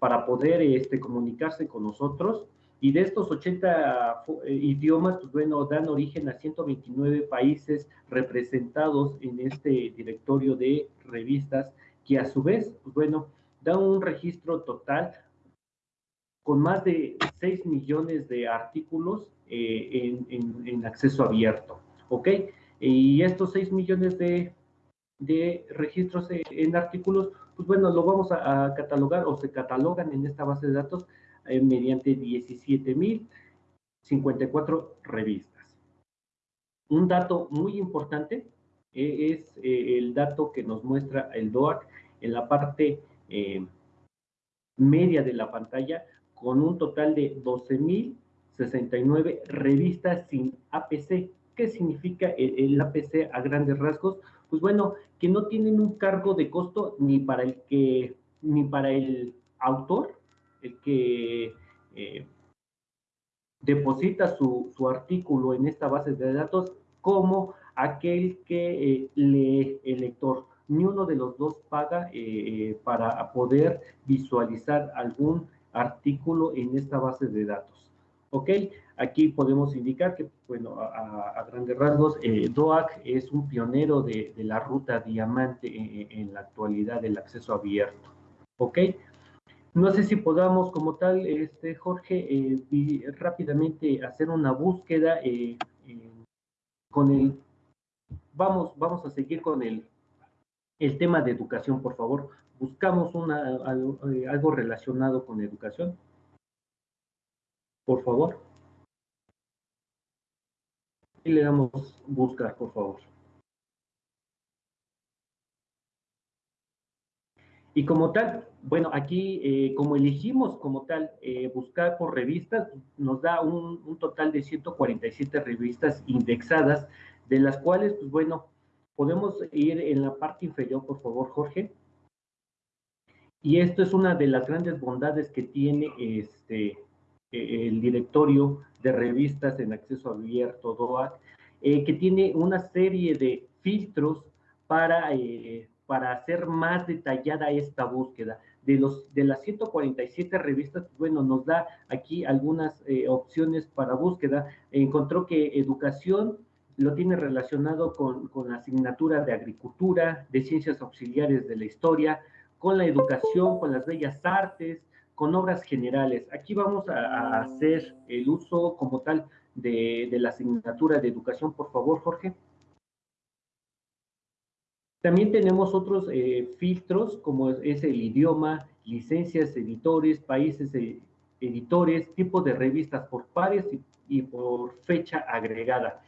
para poder este, comunicarse con nosotros. Y de estos 80 eh, idiomas, pues bueno, dan origen a 129 países representados en este directorio de revistas, que a su vez, pues bueno, da un registro total con más de 6 millones de artículos eh, en, acceso abierto, ¿ok? Y estos 6 millones de, registros en, artículos, pues bueno, lo vamos a catalogar o se catalogan en esta base de datos eh, mediante 17.054 revistas. Un dato muy importante eh, es eh, el dato que nos muestra el DOAC en la parte media de la pantalla con un total de 12.069 revistas sin APC. ¿Qué significa el, APC a grandes rasgos? Pues bueno, que no tienen un cargo de costo ni para el que ni para el autor el que eh, deposita su, artículo en esta base de datos como aquel que eh, lee el lector. Ni uno de los dos paga eh, para poder visualizar algún artículo en esta base de datos. ¿Ok? Aquí podemos indicar que, bueno, a, grandes rasgos, DOAC es un pionero de, la ruta diamante en, en, la actualidad del acceso abierto. ¿Ok? No sé si podamos como tal, este, Jorge, eh, rápidamente hacer una búsqueda eh, con el... Vamos, vamos a seguir con el, el tema de educación, por favor. Buscamos una, algo, eh, algo relacionado con educación. Por favor. Y le damos buscar, por favor. Y como tal, bueno, aquí eh, como elegimos como tal eh, buscar por revistas, nos da un, total de 147 revistas indexadas, de las cuales, pues bueno, podemos ir en la parte inferior, por favor, Jorge. Y esto es una de las grandes bondades que tiene este, e, el directorio de revistas en acceso abierto, DOAC, eh, que tiene una serie de filtros para para hacer más detallada esta búsqueda. De, los, de las 147 revistas, bueno, nos da aquí algunas eh, opciones para búsqueda. Encontró que educación lo tiene relacionado con, con la asignatura de agricultura, de ciencias auxiliares de la historia, con la educación, con las bellas artes, con obras generales. Aquí vamos a, hacer el uso como tal de, la asignatura de educación, por favor, Jorge. También tenemos otros eh, filtros, como es el idioma, licencias, editores, países eh, editores, tipo de revistas por pares y, por fecha agregada.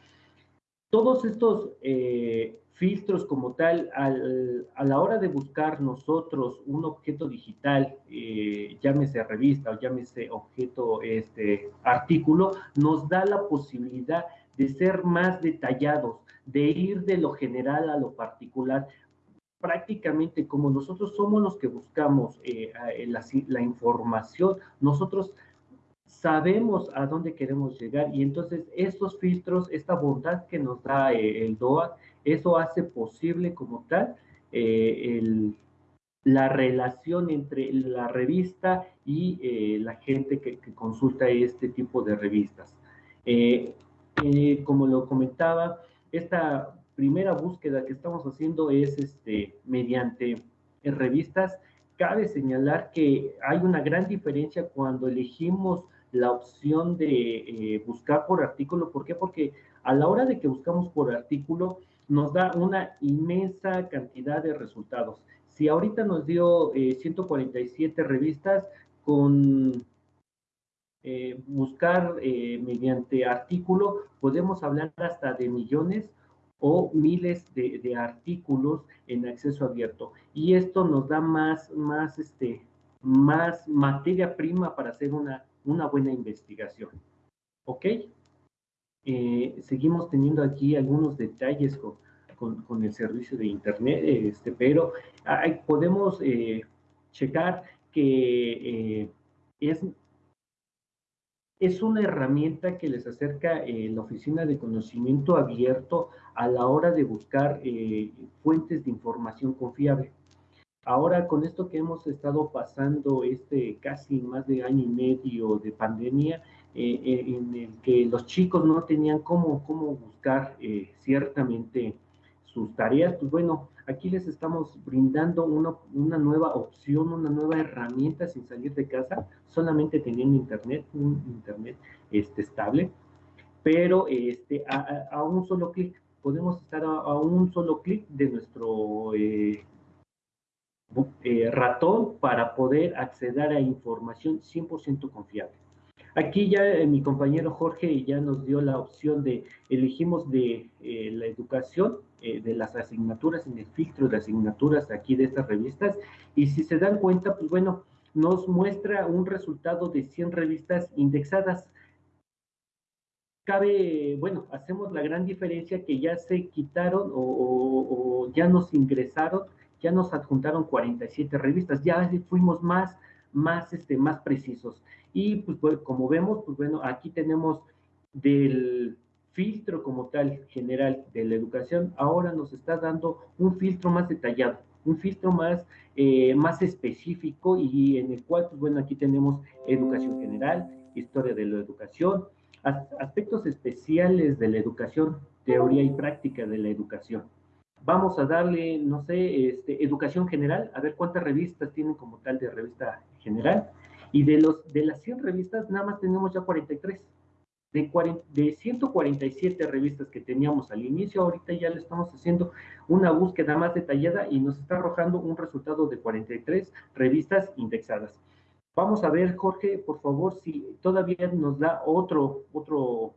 Todos estos eh, filtros como tal, a la hora de buscar nosotros un objeto digital, llámese revista o llámese objeto, este, artículo, nos da la posibilidad de ser más detallados, de ir de lo general a lo particular, prácticamente como nosotros somos los que buscamos eh, la, información, nosotros sabemos a dónde queremos llegar y entonces estos filtros, esta bondad que nos da eh, el DOA, eso hace posible como tal eh, la relación entre la revista y la gente que, consulta este tipo de revistas. como lo comentaba, esta primera búsqueda que estamos haciendo es este, mediante revistas. Cabe señalar que hay una gran diferencia cuando elegimos la opción de eh, buscar por artículo. ¿Por qué? Porque a la hora de que buscamos por artículo, nos da una inmensa cantidad de resultados. Si ahorita nos dio 147 eh, revistas con eh, buscar mediante artículo, podemos hablar hasta de millones o miles de, artículos en acceso abierto. Y esto nos da más, más, este, más materia prima para hacer una, una buena investigación. ¿Ok? Eh, seguimos teniendo aquí algunos detalles con, con, el servicio de Internet, este, pero podemos eh, checar que eh, es es una herramienta que les acerca eh, la Oficina de Conocimiento Abierto a la hora de buscar eh, fuentes de información confiable. Ahora, con esto que hemos estado pasando este casi más de año y medio de pandemia, eh, en el que los chicos no tenían cómo, cómo buscar ciertamente sus tareas, pues bueno, Aquí les estamos brindando una, nueva opción, una nueva herramienta sin salir de casa, solamente teniendo internet, un internet este, estable, pero este, a, un solo clic. Podemos estar a, un solo clic de nuestro eh, eh, ratón para poder acceder a información 100% confiable. Aquí ya eh, mi compañero Jorge ya nos dio la opción de elegimos de la educación eh, de las asignaturas, en el filtro de asignaturas aquí de estas revistas, y si se dan cuenta, pues bueno, nos muestra un resultado de 100 revistas indexadas. Cabe, bueno, hacemos la gran diferencia que ya se quitaron o, ya nos ingresaron, ya nos adjuntaron 47 revistas, ya fuimos más, más, este, más precisos. Y pues, pues como vemos, pues bueno, aquí tenemos del filtro como tal general de la educación, ahora nos está dando un filtro más detallado, un filtro más, eh, más específico y en el cual, pues bueno, aquí tenemos educación general, historia de la educación, aspectos especiales de la educación, teoría y práctica de la educación. Vamos a darle, no sé, este, educación general, a ver cuántas revistas tienen como tal de revista general. Y de, los, de las 100 revistas, nada más tenemos ya 43 de, 147 revistas que teníamos al inicio, ahorita ya le estamos haciendo una búsqueda más detallada y nos está arrojando un resultado de 43 revistas indexadas. Vamos a ver, Jorge, por favor, si todavía nos da otro, otro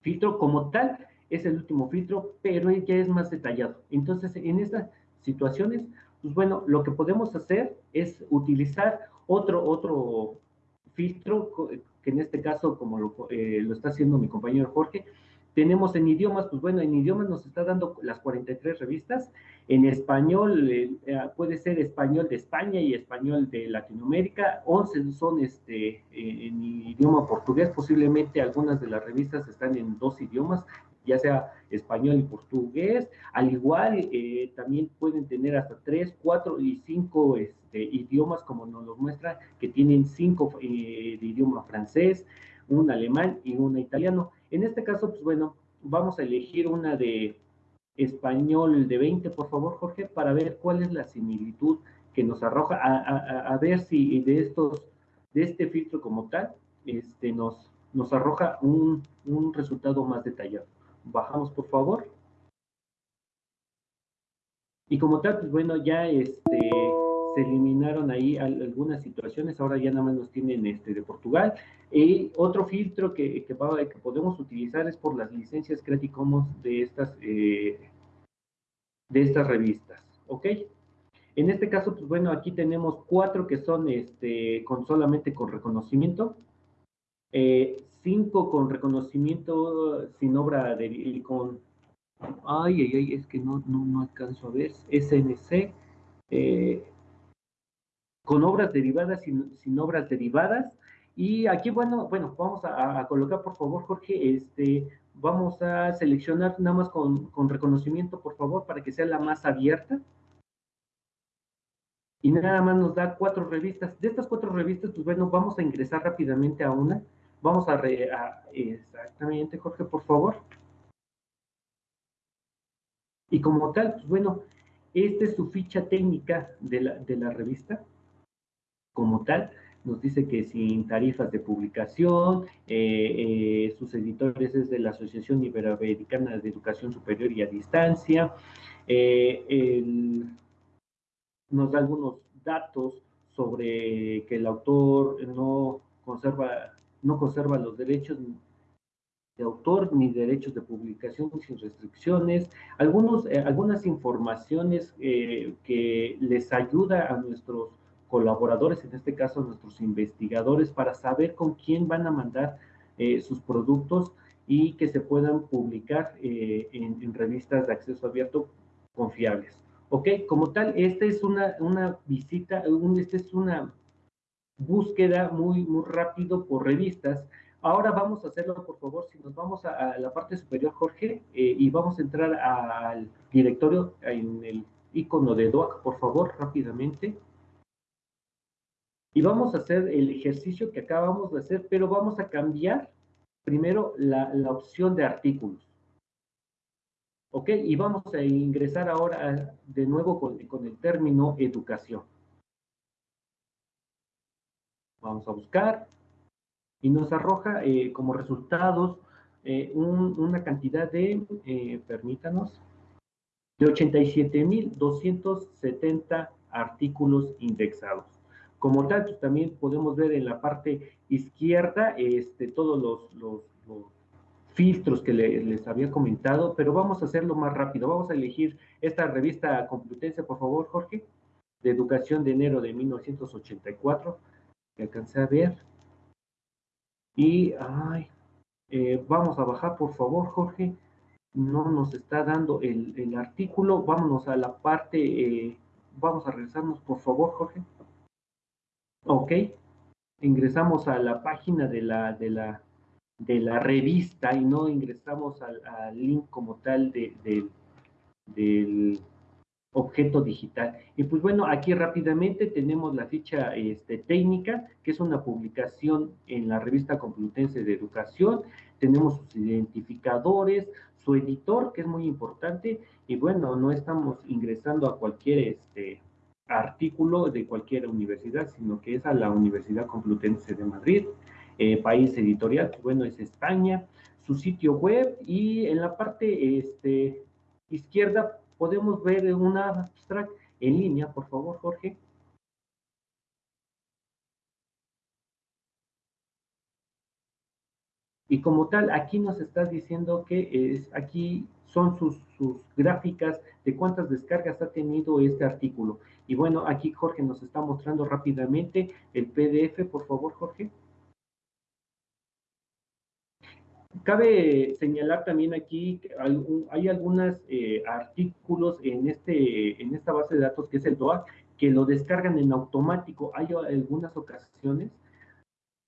filtro como tal, es el último filtro, pero ya es más detallado. Entonces, en estas situaciones, pues bueno, lo que podemos hacer es utilizar otro, otro filtro en este caso, como lo, eh, lo está haciendo mi compañero Jorge, tenemos en idiomas, pues bueno, en idiomas nos está dando las 43 revistas, en español eh, eh, puede ser español de España y español de Latinoamérica, 11 son este, en idioma portugués, posiblemente algunas de las revistas están en dos idiomas, ya sea español y portugués, al igual eh, también pueden tener hasta tres, cuatro y cinco este, idiomas, como nos lo muestra, que tienen cinco eh, de idioma francés, un alemán y un italiano. En este caso, pues bueno, vamos a elegir una de español de 20, por favor, Jorge, para ver cuál es la similitud que nos arroja, a, ver si de estos, de este filtro como tal, este, nos, nos arroja un, un resultado más detallado. Bajamos, por favor. Y como tal, pues bueno, ya este, se eliminaron ahí algunas situaciones, ahora ya nada más nos tienen este, de Portugal. Y otro filtro que, que, podemos utilizar es por las licencias Creative Commons de estas, eh, de estas revistas, ¿ok? En este caso, pues bueno, aquí tenemos cuatro que son este, con solamente con reconocimiento, eh, cinco con reconocimiento sin obra de, con Ay, ay, ay, es que no, no, no alcanzo a ver. SNC, eh, con obras derivadas, sin, obras derivadas. Y aquí, bueno, bueno, vamos a, colocar, por favor, Jorge, este, vamos a seleccionar nada más con, con reconocimiento, por favor, para que sea la más abierta. Y nada más nos da cuatro revistas. De estas cuatro revistas, pues bueno, vamos a ingresar rápidamente a una. Vamos a, a exactamente, Jorge, por favor. Y como tal, pues bueno, esta es su ficha técnica de la, de la revista. Como tal, nos dice que sin tarifas de publicación, eh, eh, sus editores es de la Asociación Iberoamericana de Educación Superior y a Distancia. Eh, nos da algunos datos sobre que el autor no conserva, no conserva los derechos de autor ni derechos de publicación sin restricciones, algunos, eh, algunas informaciones eh, que les ayuda a nuestros colaboradores, en este caso a nuestros investigadores, para saber con quién van a mandar eh, sus productos y que se puedan publicar en, revistas de acceso abierto confiables. ¿Ok? Como tal, esta es una, una visita, esta es una búsqueda muy, muy rápido por revistas, Ahora vamos a hacerlo, por favor, si nos vamos a, la parte superior, Jorge, eh, y vamos a entrar al directorio en el icono de DOAC, por favor, rápidamente. Y vamos a hacer el ejercicio que acabamos de hacer, pero vamos a cambiar primero la, opción de artículos. ¿Ok? Y vamos a ingresar ahora de nuevo con, con el término educación. Vamos a buscar, y nos arroja eh, como resultados eh, una cantidad de, eh, permítanos, de 87.270 artículos indexados. Como tal, pues, también podemos ver en la parte izquierda este, todos los, los, filtros que les había comentado, pero vamos a hacerlo más rápido. Vamos a elegir esta revista Complutense, por favor, Jorge, de educación de enero de 1984, que alcancé a ver. Y, ay, eh, vamos a bajar, por favor, Jorge. No nos está dando el, artículo. Vámonos a la parte, eh, vamos a regresarnos, por favor, Jorge. Ok. Ingresamos a la página de la, de la, de la revista y no ingresamos al, link como tal de, del objeto digital. Y pues bueno, aquí rápidamente tenemos la ficha este, técnica, que es una publicación en la revista Complutense de Educación, tenemos sus identificadores, su editor, que es muy importante, y bueno, no estamos ingresando a cualquier este, artículo de cualquier universidad, sino que es a la Universidad Complutense de Madrid, eh, país editorial, que bueno, es España, su sitio web, y en la parte este, izquierda podemos ver una abstract en línea, por favor, Jorge. Y como tal, aquí nos está diciendo que es, aquí son sus, sus, gráficas de cuántas descargas ha tenido este artículo. Y bueno, aquí Jorge nos está mostrando rápidamente el PDF, por favor, Jorge. Cabe señalar también aquí que hay algunos eh, artículos en, este, en esta base de datos que es el DOA que lo descargan en automático. Hay algunas ocasiones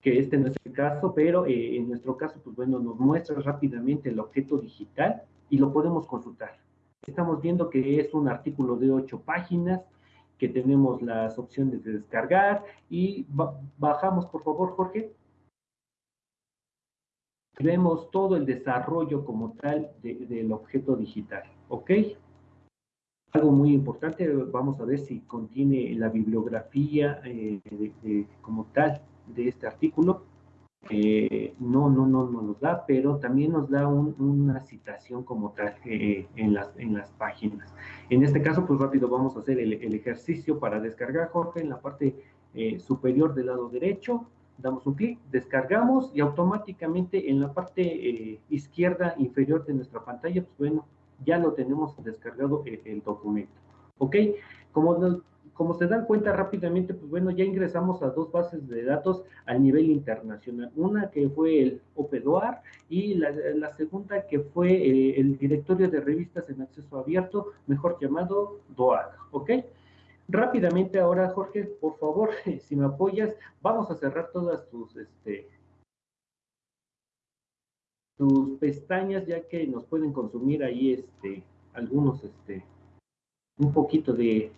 que este no es el caso, pero eh, en nuestro caso, pues bueno, nos muestra rápidamente el objeto digital y lo podemos consultar. Estamos viendo que es un artículo de ocho páginas, que tenemos las opciones de descargar y bajamos, por favor, Jorge vemos todo el desarrollo como tal del objeto digital, ¿ok? Algo muy importante, vamos a ver si contiene la bibliografía eh, como tal de este artículo. no, no, no, no nos da, pero también nos da una citación como tal eh, en, las, en las páginas. En este caso, pues rápido vamos a hacer el, ejercicio para descargar, Jorge, en la parte eh, superior del lado derecho, damos un clic, descargamos y automáticamente en la parte izquierda inferior de nuestra pantalla, pues bueno, ya lo tenemos descargado el, el documento. ¿Ok? Como como se dan cuenta rápidamente, pues bueno, ya ingresamos a dos bases de datos a nivel internacional. Una que fue el OPEDOAR y la, segunda que fue eh, el directorio de revistas en acceso abierto, mejor llamado DOAG, ¿ok? Rápidamente ahora, Jorge, por favor, si me apoyas, vamos a cerrar todas tus, este, tus pestañas, ya que nos pueden consumir ahí, este, algunos, este, un poquito de,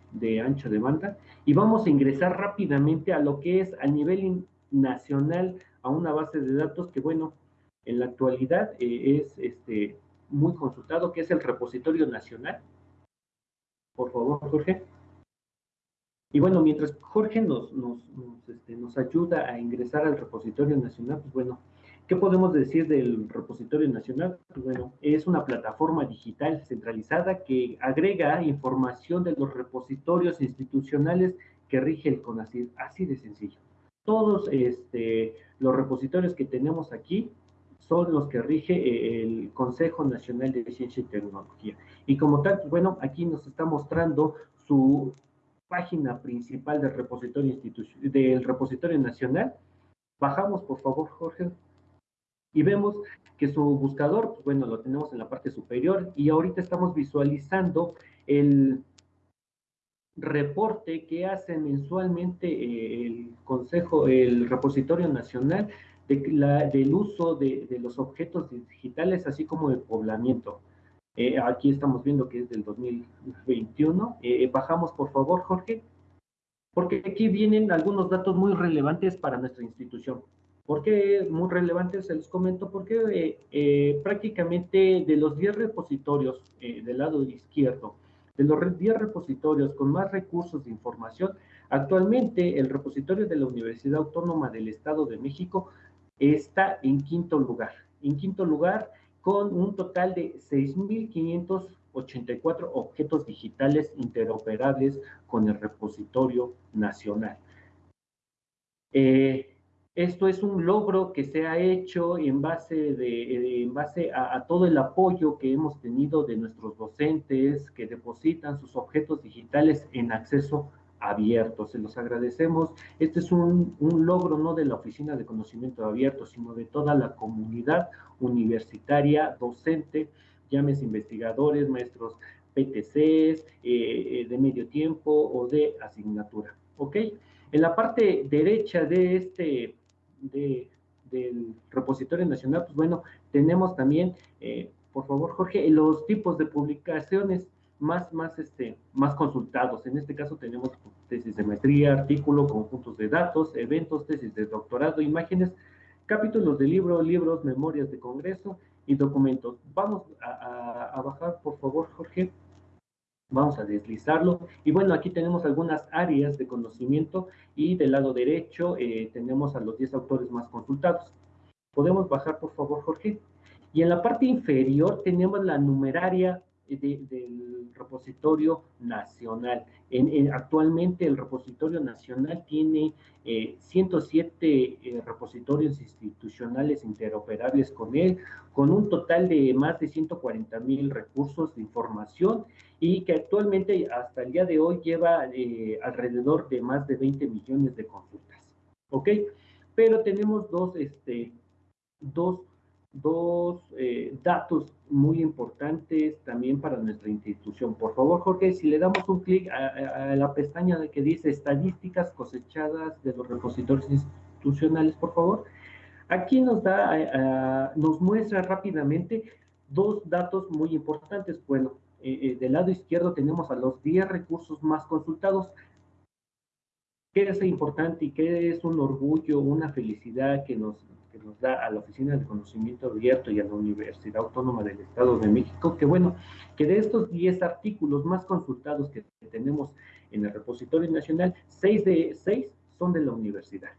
ancho de banda y vamos a ingresar rápidamente a lo que es a nivel nacional a una base de datos que, bueno, en la actualidad eh, es este, muy consultado, que es el repositorio nacional. Por favor, Jorge. Y bueno, mientras Jorge nos, nos, este, nos ayuda a ingresar al repositorio nacional, pues bueno, ¿Qué podemos decir del repositorio nacional? Bueno, es una plataforma digital centralizada que agrega información de los repositorios institucionales que rige el CONACYT, así de sencillo. Todos este, los repositorios que tenemos aquí son los que rige eh, el Consejo Nacional de Ciencia y Tecnología. Y como tal, bueno, aquí nos está mostrando su página principal del repositorio, del repositorio nacional. Bajamos, por favor, Jorge y vemos que su buscador, pues, bueno, lo tenemos en la parte superior y ahorita estamos visualizando el reporte que hace mensualmente eh, el Consejo, el Repositorio Nacional de la, del uso de, los objetos digitales, así como el poblamiento. Eh, aquí estamos viendo que es del 2021. Eh, bajamos, por favor, Jorge, porque aquí vienen algunos datos muy relevantes para nuestra institución. ¿Por qué muy relevante? Se los comento porque eh, eh, prácticamente de los 10 repositorios eh, del lado izquierdo, de los 10 repositorios con más recursos de información, actualmente el repositorio de la Universidad Autónoma del Estado de México está en quinto lugar. En quinto lugar con un total de 6.584 objetos digitales interoperables con el repositorio nacional. Eh, esto es un logro que se ha hecho en base, de, en base a, todo el apoyo que hemos tenido de nuestros docentes que depositan sus objetos digitales en acceso abierto. Se los agradecemos. Este es un, logro no de la Oficina de Conocimiento Abierto, sino de toda la comunidad universitaria, docente, llámese investigadores, maestros PTCs, eh, eh, de medio tiempo o de asignatura. ¿Ok? En la parte derecha de este del repositorio nacional, pues bueno, tenemos también, eh, por favor, Jorge, los tipos de publicaciones más, más, este, más consultados. En este caso tenemos tesis de maestría, artículo, conjuntos de datos, eventos, tesis de doctorado, imágenes, capítulos de libro, libros, memorias de congreso y documentos. Vamos a bajar, por favor, Jorge, Vamos a deslizarlo. Y bueno, aquí tenemos algunas áreas de conocimiento y del lado derecho eh, tenemos a los 10 autores más consultados. Podemos bajar, por favor, Jorge. Y en la parte inferior tenemos la numeraria del repositorio nacional. En, actualmente el repositorio nacional tiene 107 eh, eh, repositorios institucionales interoperables con él, con un total de más de 140 mil recursos de información y que actualmente hasta el día de hoy lleva eh, alrededor de más de 20 millones de consultas. ¿Ok? Pero tenemos dos, este, dos dos eh, datos muy importantes también para nuestra institución. Por favor, Jorge, si le damos un clic a, la pestaña que dice estadísticas cosechadas de los repositorios institucionales, por favor. Aquí nos da, eh, nos muestra rápidamente dos datos muy importantes. Bueno, eh, del lado izquierdo tenemos a los 10 recursos más consultados. ¿Qué es importante y qué es un orgullo, una felicidad que nos, que nos da a la Oficina de Conocimiento Abierto y a la Universidad Autónoma del Estado de México, que bueno, que de estos 10 artículos más consultados que tenemos en el repositorio nacional, 6 de 6 son de la universidad.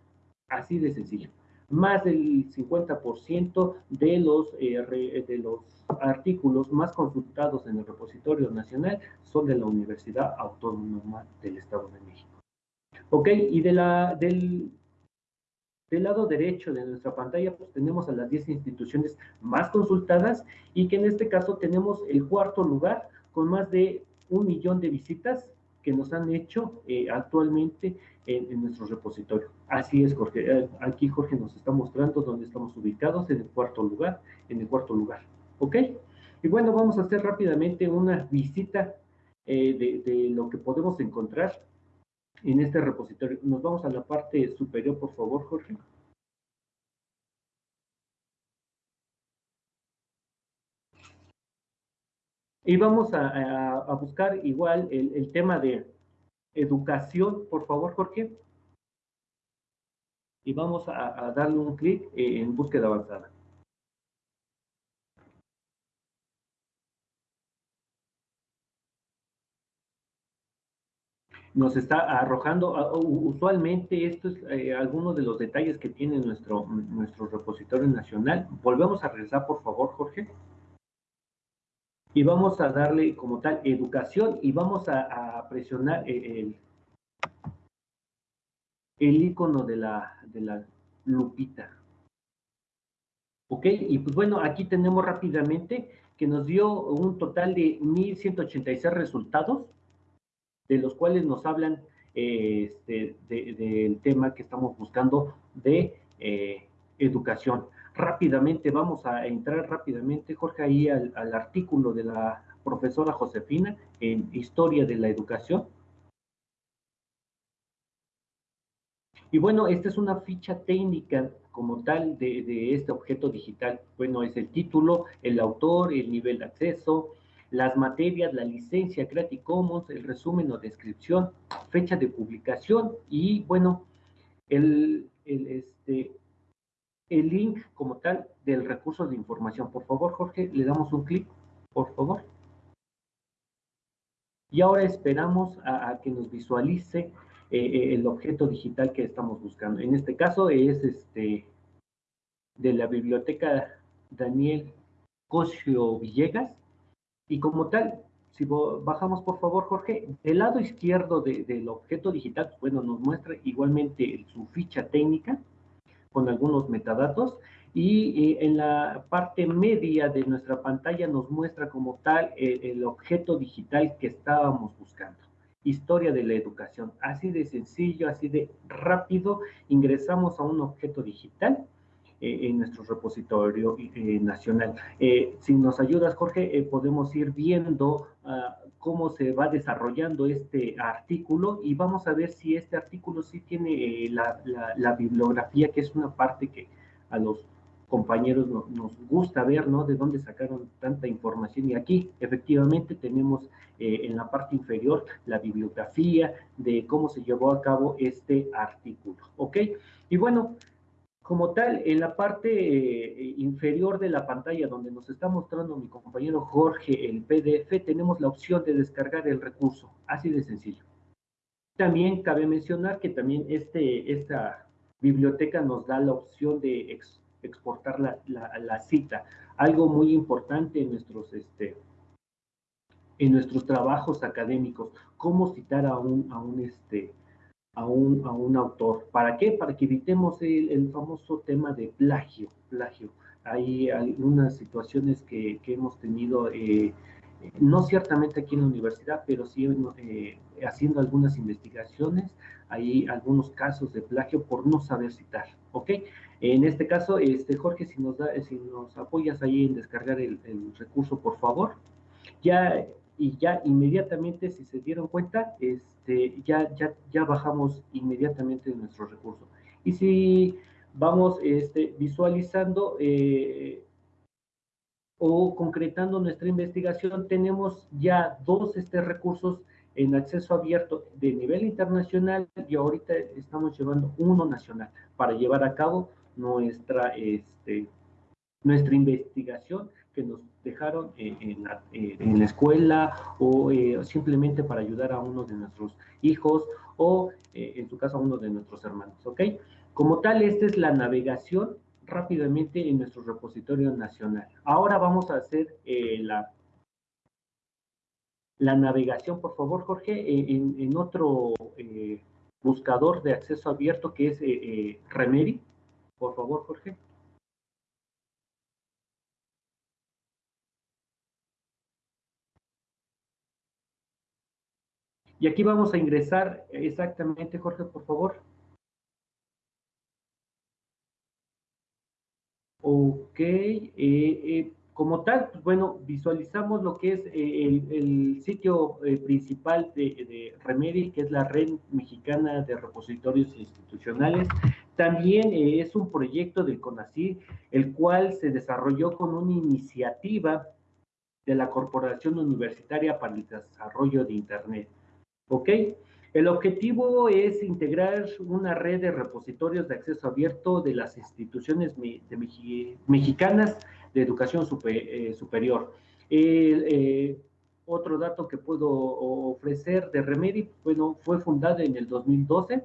Así de sencillo. más del 50% de los, eh, de los artículos más consultados en el repositorio nacional son de la Universidad Autónoma del Estado de México. Ok, y de la, del, lado derecho de nuestra pantalla, pues tenemos a las 10 instituciones más consultadas y que en este caso tenemos el cuarto lugar con más de un millón de visitas que nos han hecho eh, actualmente en, nuestro repositorio. Así es, Jorge. Eh, aquí Jorge nos está mostrando dónde estamos ubicados en el cuarto lugar, en el cuarto lugar. ¿Ok? Y bueno, vamos a hacer rápidamente una visita eh, de, lo que podemos encontrar en este repositorio. Nos vamos a la parte superior, por favor, Jorge. Y vamos a, buscar igual el, tema de educación, por favor, Jorge. Y vamos a, darle un clic en búsqueda avanzada. Nos está arrojando, usualmente esto es eh, algunos de los detalles que tiene nuestro, nuestro repositorio nacional. Volvemos a regresar, por favor, Jorge y vamos a darle como tal educación y vamos a, presionar el, el icono de la, de la lupita. ¿Ok? Y pues bueno, aquí tenemos rápidamente que nos dio un total de 1.186 resultados, de los cuales nos hablan este, del tema que estamos buscando de eh, educación rápidamente, vamos a entrar rápidamente, Jorge, ahí al, artículo de la profesora Josefina en Historia de la Educación. Y bueno, esta es una ficha técnica como tal de, de, este objeto digital. Bueno, es el título, el autor, el nivel de acceso, las materias, la licencia Creative Commons, el resumen o descripción, fecha de publicación y bueno, el, este, el link como tal del recurso de información. Por favor, Jorge, le damos un clic, por favor. Y ahora esperamos a, que nos visualice eh, eh, el objeto digital que estamos buscando. En este caso es este de la biblioteca Daniel Cosio Villegas. Y como tal, si bajamos por favor, Jorge, del lado izquierdo del objeto digital, bueno, nos muestra igualmente su ficha técnica con algunos metadatos y eh, en la parte media de nuestra pantalla nos muestra como tal el objeto digital que estábamos buscando. Historia de la educación. Así de sencillo, así de rápido, ingresamos a un objeto digital en nuestro repositorio nacional. si nos ayudas, Jorge, podemos ir viendo ah, cómo se va desarrollando este artículo y vamos a ver si este artículo sí tiene eh, la, bibliografía, que es una parte que a los compañeros nos gusta ver, ¿no? De dónde sacaron tanta información. Y aquí, efectivamente, tenemos eh, en la parte inferior la bibliografía de cómo se llevó a cabo este artículo, ¿ok? Y bueno, como tal, en la parte eh, inferior de la pantalla donde nos está mostrando mi compañero Jorge el PDF, tenemos la opción de descargar el recurso, así de sencillo. También cabe mencionar que también este, esta biblioteca nos da la opción de exportar la, cita, algo muy importante en nuestros, este, en nuestros trabajos académicos, cómo citar a un, a un, este, a un, a un autor. ¿Para qué? Para que evitemos el, famoso tema de plagio. plagio. Hay algunas situaciones que, que hemos tenido, eh, no ciertamente aquí en la universidad, pero sí eh, haciendo algunas investigaciones, hay algunos casos de plagio por no saber citar, ¿ok? En este caso, este, Jorge, si nos, da, si nos apoyas ahí en descargar el, el recurso, por favor. Ya y ya inmediatamente, si se dieron cuenta, este, ya, ya, ya bajamos inmediatamente nuestro recurso. Y si vamos este, visualizando eh, o concretando nuestra investigación, tenemos ya dos este, recursos en acceso abierto de nivel internacional y ahorita estamos llevando uno nacional para llevar a cabo nuestra, este, nuestra investigación que nos dejaron en, la, en la, escuela o eh, simplemente para ayudar a uno de nuestros hijos o eh, en su caso a uno de nuestros hermanos, ¿ok? Como tal, esta es la navegación rápidamente en nuestro repositorio nacional. Ahora vamos a hacer eh, la, la navegación, por favor, Jorge, en, otro eh, buscador de acceso abierto que es eh, Remedy. Por favor, Jorge. Y aquí vamos a ingresar exactamente, Jorge, por favor. Ok, eh, eh, como tal, pues, bueno, visualizamos lo que es eh, el, sitio principal de, de, Remedy, que es la Red Mexicana de Repositorios Institucionales. También es un proyecto del CONACYT, el cual se desarrolló con una iniciativa de la Corporación Universitaria para el Desarrollo de Internet. ¿Ok? El objetivo es integrar una red de repositorios de acceso abierto de las instituciones mexicanas de educación eh, superior. Eh, otro dato que puedo ofrecer de Remedy, bueno, fue fundada en el 2012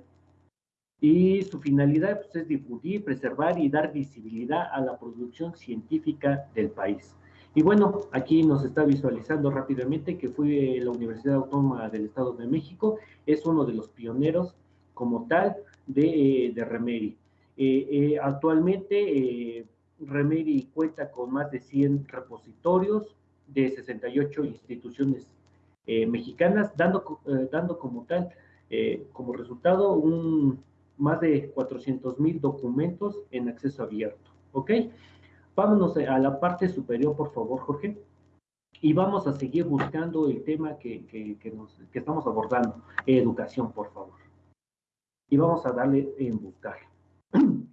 y su finalidad pues, es difundir, preservar y dar visibilidad a la producción científica del país. Y bueno, aquí nos está visualizando rápidamente que fue la Universidad Autónoma del Estado de México, es uno de los pioneros como tal de, eh, de. Eh, eh, actualmente Remedy cuenta con más de 100 repositorios de 68 instituciones mexicanas, dando, dando como tal, como resultado, un, más de 400 mil documentos en acceso abierto. ¿Ok? Vámonos a la parte superior, por favor, Jorge. Y vamos a seguir buscando el tema que, estamos abordando, educación, por favor. Y vamos a darle en buscar.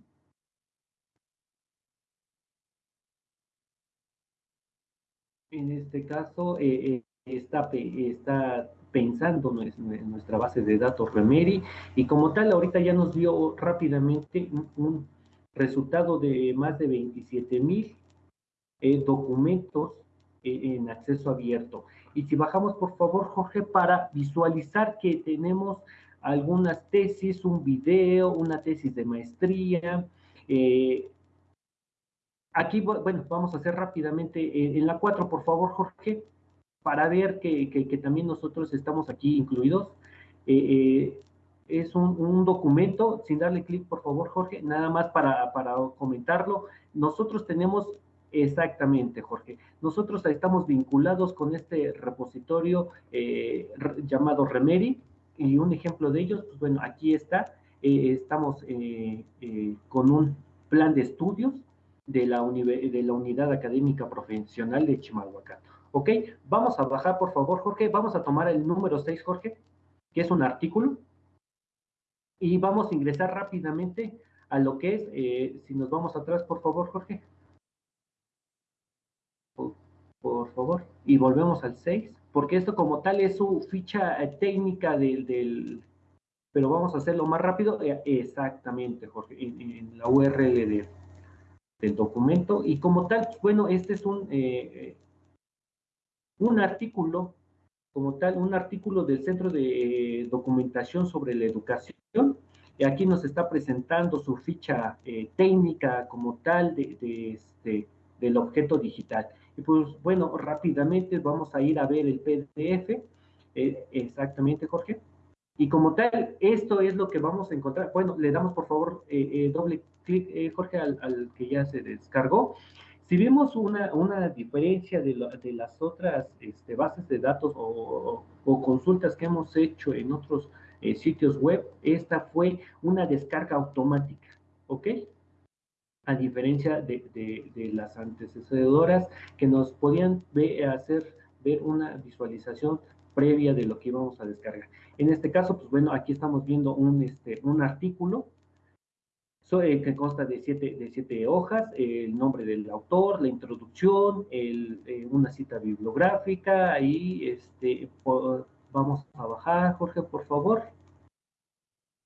En este caso, eh, eh, está, está pensando en nuestra base de datos Remedy y como tal ahorita ya nos dio rápidamente un, resultado de más de 27 mil eh, documentos eh, en acceso abierto. Y si bajamos, por favor, Jorge, para visualizar que tenemos algunas tesis, un video, una tesis de maestría. Eh, aquí, bueno, vamos a hacer rápidamente en la 4, por favor, Jorge, para ver que, que, también nosotros estamos aquí incluidos es un, documento, sin darle clic, por favor, Jorge, nada más para, comentarlo. Nosotros tenemos Exactamente, Jorge. Nosotros estamos vinculados con este repositorio eh, llamado Remedy y un ejemplo de ellos, pues bueno, aquí está. Eh, estamos eh, con un plan de estudios de la, de la Unidad Académica Profesional de Chimalhuacán. Ok, vamos a bajar, por favor, Jorge. Vamos a tomar el número 6, Jorge, que es un artículo y vamos a ingresar rápidamente a lo que es, eh, si nos vamos atrás, por favor, Jorge. Por, favor. Y volvemos al 6, porque esto como tal es su ficha eh, técnica del, pero vamos a hacerlo más rápido. Eh, exactamente, Jorge, en, la URL del documento. Y como tal, bueno, este es un, un artículo como tal un artículo del Centro de Documentación sobre la Educación. Aquí nos está presentando su ficha eh, técnica como tal de, este, del objeto digital. Y pues bueno, rápidamente vamos a ir a ver el PDF. Eh, exactamente, Jorge. Y como tal, esto es lo que vamos a encontrar. Bueno, le damos por favor eh, doble clic, Jorge, al, al, que ya se descargó. Si vemos una, una diferencia de, de las otras este, bases de datos o, consultas que hemos hecho en otros eh, sitios web, esta fue una descarga automática, ¿ok? A diferencia de, las antecesoras que nos podían hacer ver una visualización previa de lo que íbamos a descargar. En este caso, pues bueno, aquí estamos viendo un, este, artículo eh, que consta de siete, de siete hojas, el nombre del autor, la introducción, eh, una cita bibliográfica, y este, vamos a bajar, Jorge, por favor.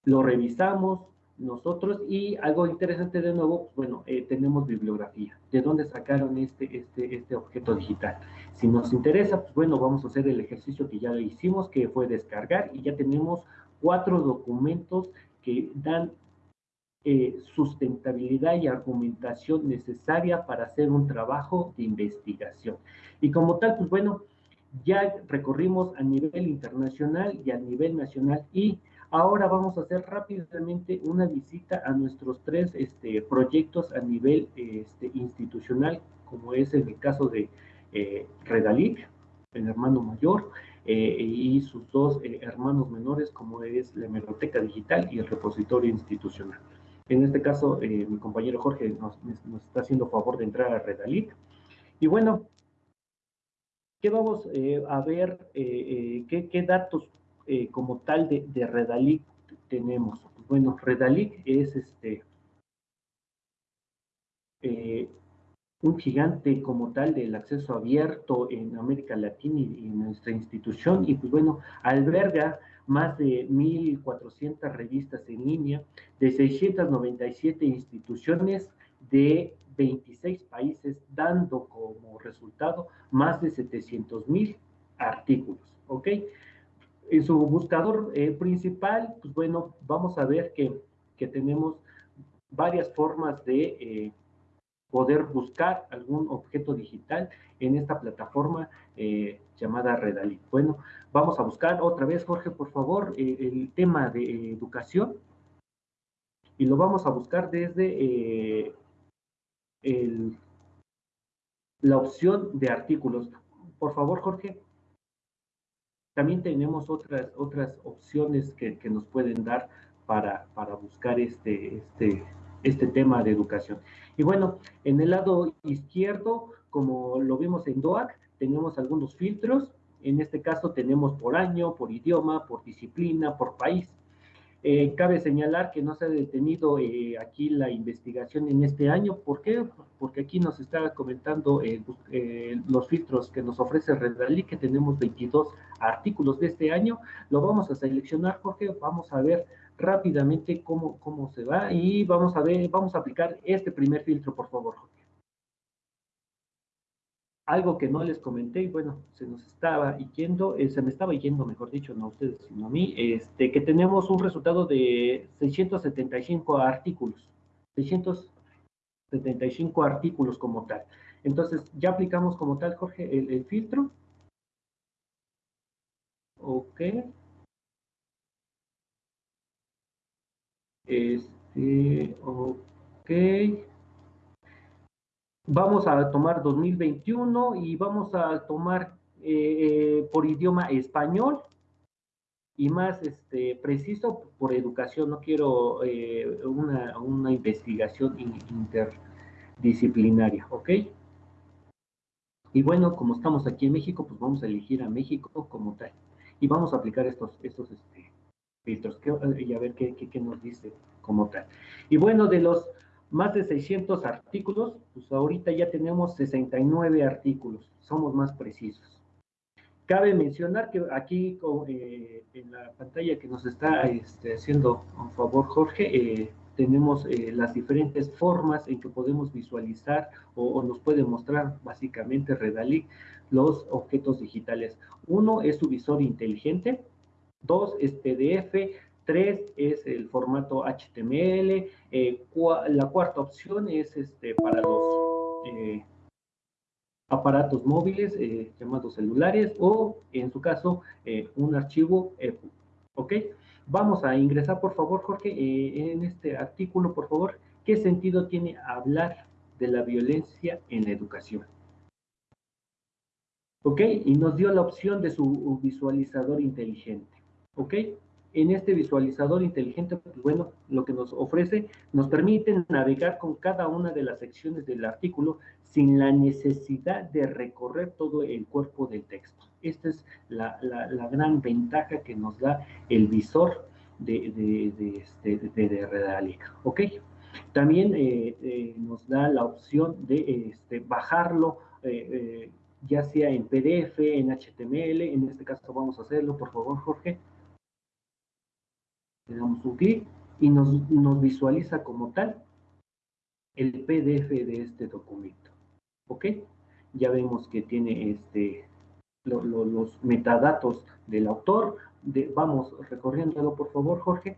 Lo revisamos nosotros y algo interesante de nuevo, pues, bueno, eh, tenemos bibliografía. ¿De dónde sacaron este, este, este objeto digital? Si nos interesa, pues bueno, vamos a hacer el ejercicio que ya hicimos, que fue descargar, y ya tenemos cuatro documentos que dan eh, sustentabilidad y argumentación necesaria para hacer un trabajo de investigación. Y como tal, pues bueno, ya recorrimos a nivel internacional y a nivel nacional y ahora vamos a hacer rápidamente una visita a nuestros tres este, proyectos a nivel este, institucional, como es el caso de eh, Redalic, el hermano mayor, eh, y sus dos eh, hermanos menores, como es la hemeroteca digital y el repositorio institucional. En este caso, eh, mi compañero Jorge nos, nos, está haciendo favor de entrar a Redalic. Y bueno, ¿qué vamos a ver? Qué, qué, datos como tal de, Redalic tenemos? Bueno, Redalic es este un gigante como tal del acceso abierto en América Latina y, en nuestra institución, y pues bueno, alberga más de 1.400 revistas en línea, de 697 instituciones de 26 países, dando como resultado más de 700.000 artículos, ¿ok? En su buscador eh, principal, pues bueno, vamos a ver que, que tenemos varias formas de eh, poder buscar algún objeto digital en esta plataforma eh, llamada Redalí. Bueno, vamos a buscar otra vez, Jorge, por favor, eh, el tema de educación y lo vamos a buscar desde eh, el, la opción de artículos. Por favor, Jorge. También tenemos otras, otras opciones que, nos pueden dar para, para buscar este, este, este tema de educación. Y bueno, en el lado izquierdo, como lo vimos en DOAC, tenemos algunos filtros. En este caso tenemos por año, por idioma, por disciplina, por país. Eh, cabe señalar que no se ha detenido eh, aquí la investigación en este año. ¿Por qué? Porque aquí nos está comentando eh, los filtros que nos ofrece Redalí, que tenemos 22 artículos de este año. Lo vamos a seleccionar porque vamos a ver rápidamente cómo, cómo se va y vamos a ver, vamos a aplicar este primer filtro, por favor, Jorge. Algo que no les comenté, y bueno, se nos estaba yendo, eh, se me estaba yendo, mejor dicho, no a ustedes, sino a mí, este, que tenemos un resultado de 675 artículos, 675 artículos como tal. Entonces, ya aplicamos como tal, Jorge, el, el filtro. Ok. Este, ok. Vamos a tomar 2021 y vamos a tomar eh, eh, por idioma español y más este, preciso por educación. No quiero eh, una, una, investigación interdisciplinaria, ¿ok? Y bueno, como estamos aquí en México, pues vamos a elegir a México como tal. Y vamos a aplicar estos, estos este, filtros y a ver qué, qué, nos dice como tal. Y bueno, de los más de 600 artículos, pues ahorita ya tenemos 69 artículos, somos más precisos. Cabe mencionar que aquí eh, en la pantalla que nos está este, haciendo un favor Jorge, eh, tenemos eh, las diferentes formas en que podemos visualizar o, o, nos puede mostrar básicamente Redalic los objetos digitales. Uno es su visor inteligente, Dos es PDF, tres es el formato HTML, eh, la cuarta opción es este, para los eh, aparatos móviles eh, llamados celulares o en su caso un archivo EPUB. ¿Ok? Vamos a ingresar por favor Jorge en este artículo por favor. ¿Qué sentido tiene hablar de la violencia en la educación? ¿Ok? Y nos dio la opción de su visualizador inteligente. ¿ok? En este visualizador inteligente, pues bueno, lo que nos ofrece, nos permite navegar con cada una de las secciones del artículo sin la necesidad de recorrer todo el cuerpo del texto. Esta es la, gran ventaja que nos da el visor de, de, de, este, de, ¿ok? También eh, eh, nos da la opción de este, bajarlo, eh, ya sea en PDF, en HTML, en este caso vamos a hacerlo, por favor, Jorge le damos un clic y nos, nos visualiza como tal el PDF de este documento. ¿Ok? Ya vemos que tiene este, los metadatos del autor. Vamos recorriéndolo, por favor, Jorge.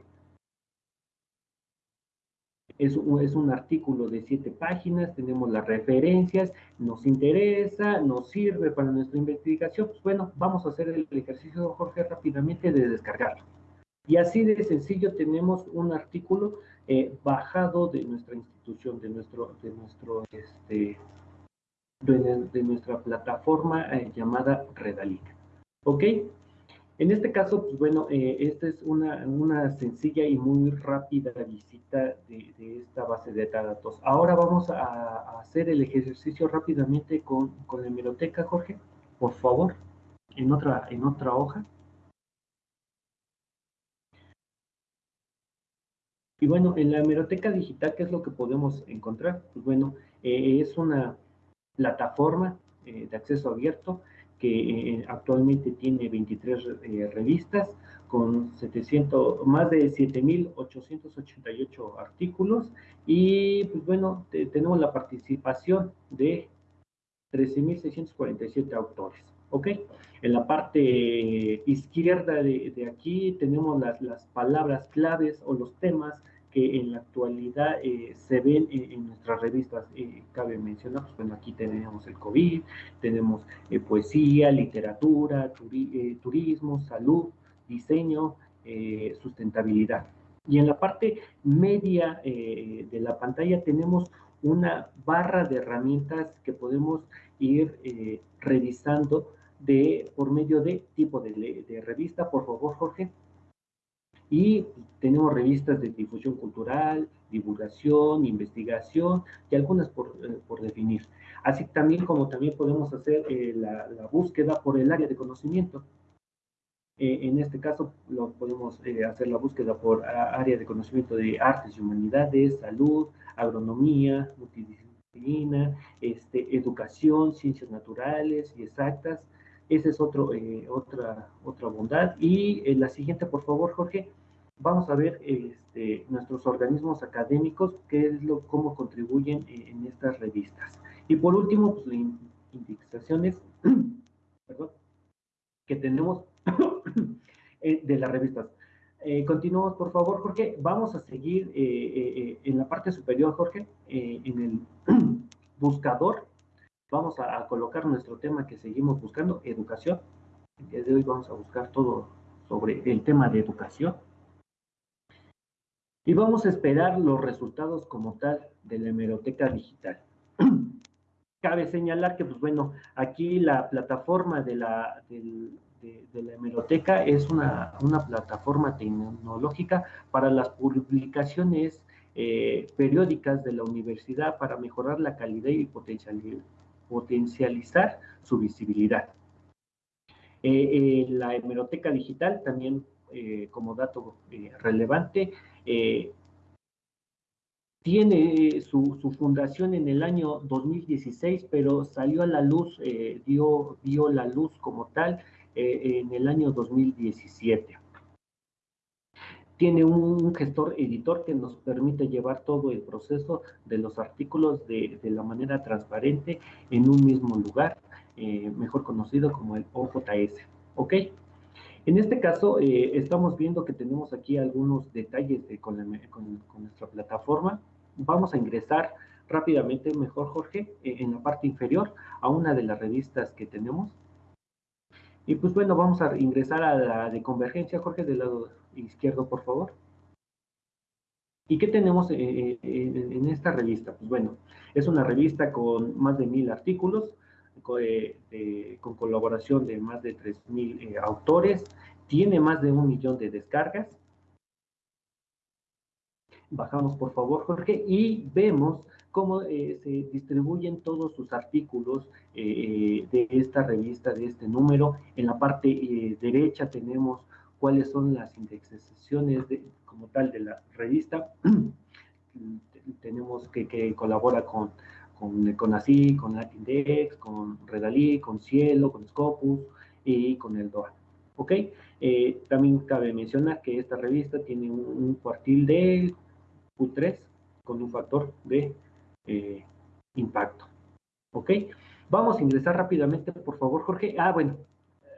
es un, es un artículo de siete páginas, tenemos las referencias, nos interesa, nos sirve para nuestra investigación, pues bueno, vamos a hacer el ejercicio, Jorge, rápidamente de descargarlo. Y así de sencillo tenemos un artículo eh, bajado de nuestra institución, de nuestro, de nuestro, este, de, nuestra plataforma eh, llamada Redalic. ¿Ok? En este caso, pues bueno, eh, esta es una, una, sencilla y muy rápida visita de, esta base de datos. Ahora vamos a, hacer el ejercicio rápidamente con, con, la hemeroteca, Jorge, por favor, en otra, en otra hoja. Y bueno, en la hemeroteca digital, ¿qué es lo que podemos encontrar? Pues bueno, eh, es una plataforma eh, de acceso abierto que eh, actualmente tiene 23 eh, revistas con 700, más de 7.888 artículos y pues bueno, tenemos la participación de 13.647 autores. ¿Ok? En la parte izquierda de, de aquí tenemos las, las palabras claves o los temas que en la actualidad eh, se ven en, nuestras revistas. Eh, cabe mencionar, pues bueno, aquí tenemos el COVID, tenemos eh, poesía, literatura, turismo, salud, diseño, sustentabilidad. Y en la parte media de la pantalla tenemos una barra de herramientas que podemos ir revisando de, por medio de tipo de, de revista. Por favor, Jorge. Y tenemos revistas de difusión cultural, divulgación, investigación y algunas por, eh, por definir. Así también como también podemos hacer eh, la, la, búsqueda por el área de conocimiento. Eh, en este caso lo podemos hacer la búsqueda por área de conocimiento de artes y humanidades, salud, agronomía, multidisciplina, este, educación, ciencias naturales y exactas. Esa es otro, otra, otra bondad. Y la siguiente, por favor, Jorge vamos a ver este, nuestros organismos académicos, qué es lo, cómo contribuyen en, estas revistas. Y por último, pues, las indexaciones que tenemos eh, de las revistas. Eh, continuamos, por favor, Jorge. Vamos a seguir eh, en la parte superior, Jorge, en el buscador. Vamos a, a, colocar nuestro tema que seguimos buscando, educación. El día de hoy vamos a buscar todo sobre el tema de educación. Y vamos a esperar los resultados como tal de la hemeroteca digital. Cabe señalar que, pues bueno, aquí la plataforma de la, de, la hemeroteca es una, una, plataforma tecnológica para las publicaciones eh, periódicas de la universidad para mejorar la calidad y potencializar su visibilidad. Eh, eh, la hemeroteca digital también como dato relevante, eh, tiene su, fundación en el año 2016, pero salió a la luz, eh, dio, dio la luz como tal eh, en el año 2017. Tiene un gestor editor que nos permite llevar todo el proceso de los artículos de, de la manera transparente en un mismo lugar, mejor conocido como el OJS. ¿Ok? En este caso, eh, estamos viendo que tenemos aquí algunos detalles con, nuestra plataforma. Vamos a ingresar rápidamente, mejor Jorge, eh, en la parte inferior a una de las revistas que tenemos. Y pues bueno, vamos a ingresar a la de convergencia, Jorge, del lado izquierdo, por favor. ¿Y qué tenemos eh, en esta revista? Pues bueno, es una revista con más de mil artículos, con colaboración de más de 3.000 eh, autores, tiene más de un millón de descargas. Bajamos por favor, Jorge, y vemos cómo eh, se distribuyen todos sus artículos eh, de esta revista, de este número. En la parte derecha tenemos cuáles son las indexaciones de, como tal de la revista. tenemos que, que colabora con con, con ASI, con Latindex, con Redalí, con Cielo, con Scopus y con el DOA. ¿Ok? Eh, también cabe mencionar que esta revista tiene un, cuartil de Q3 con un factor de eh, impacto. ¿Ok? Vamos a ingresar rápidamente, por favor, Jorge. Ah, bueno,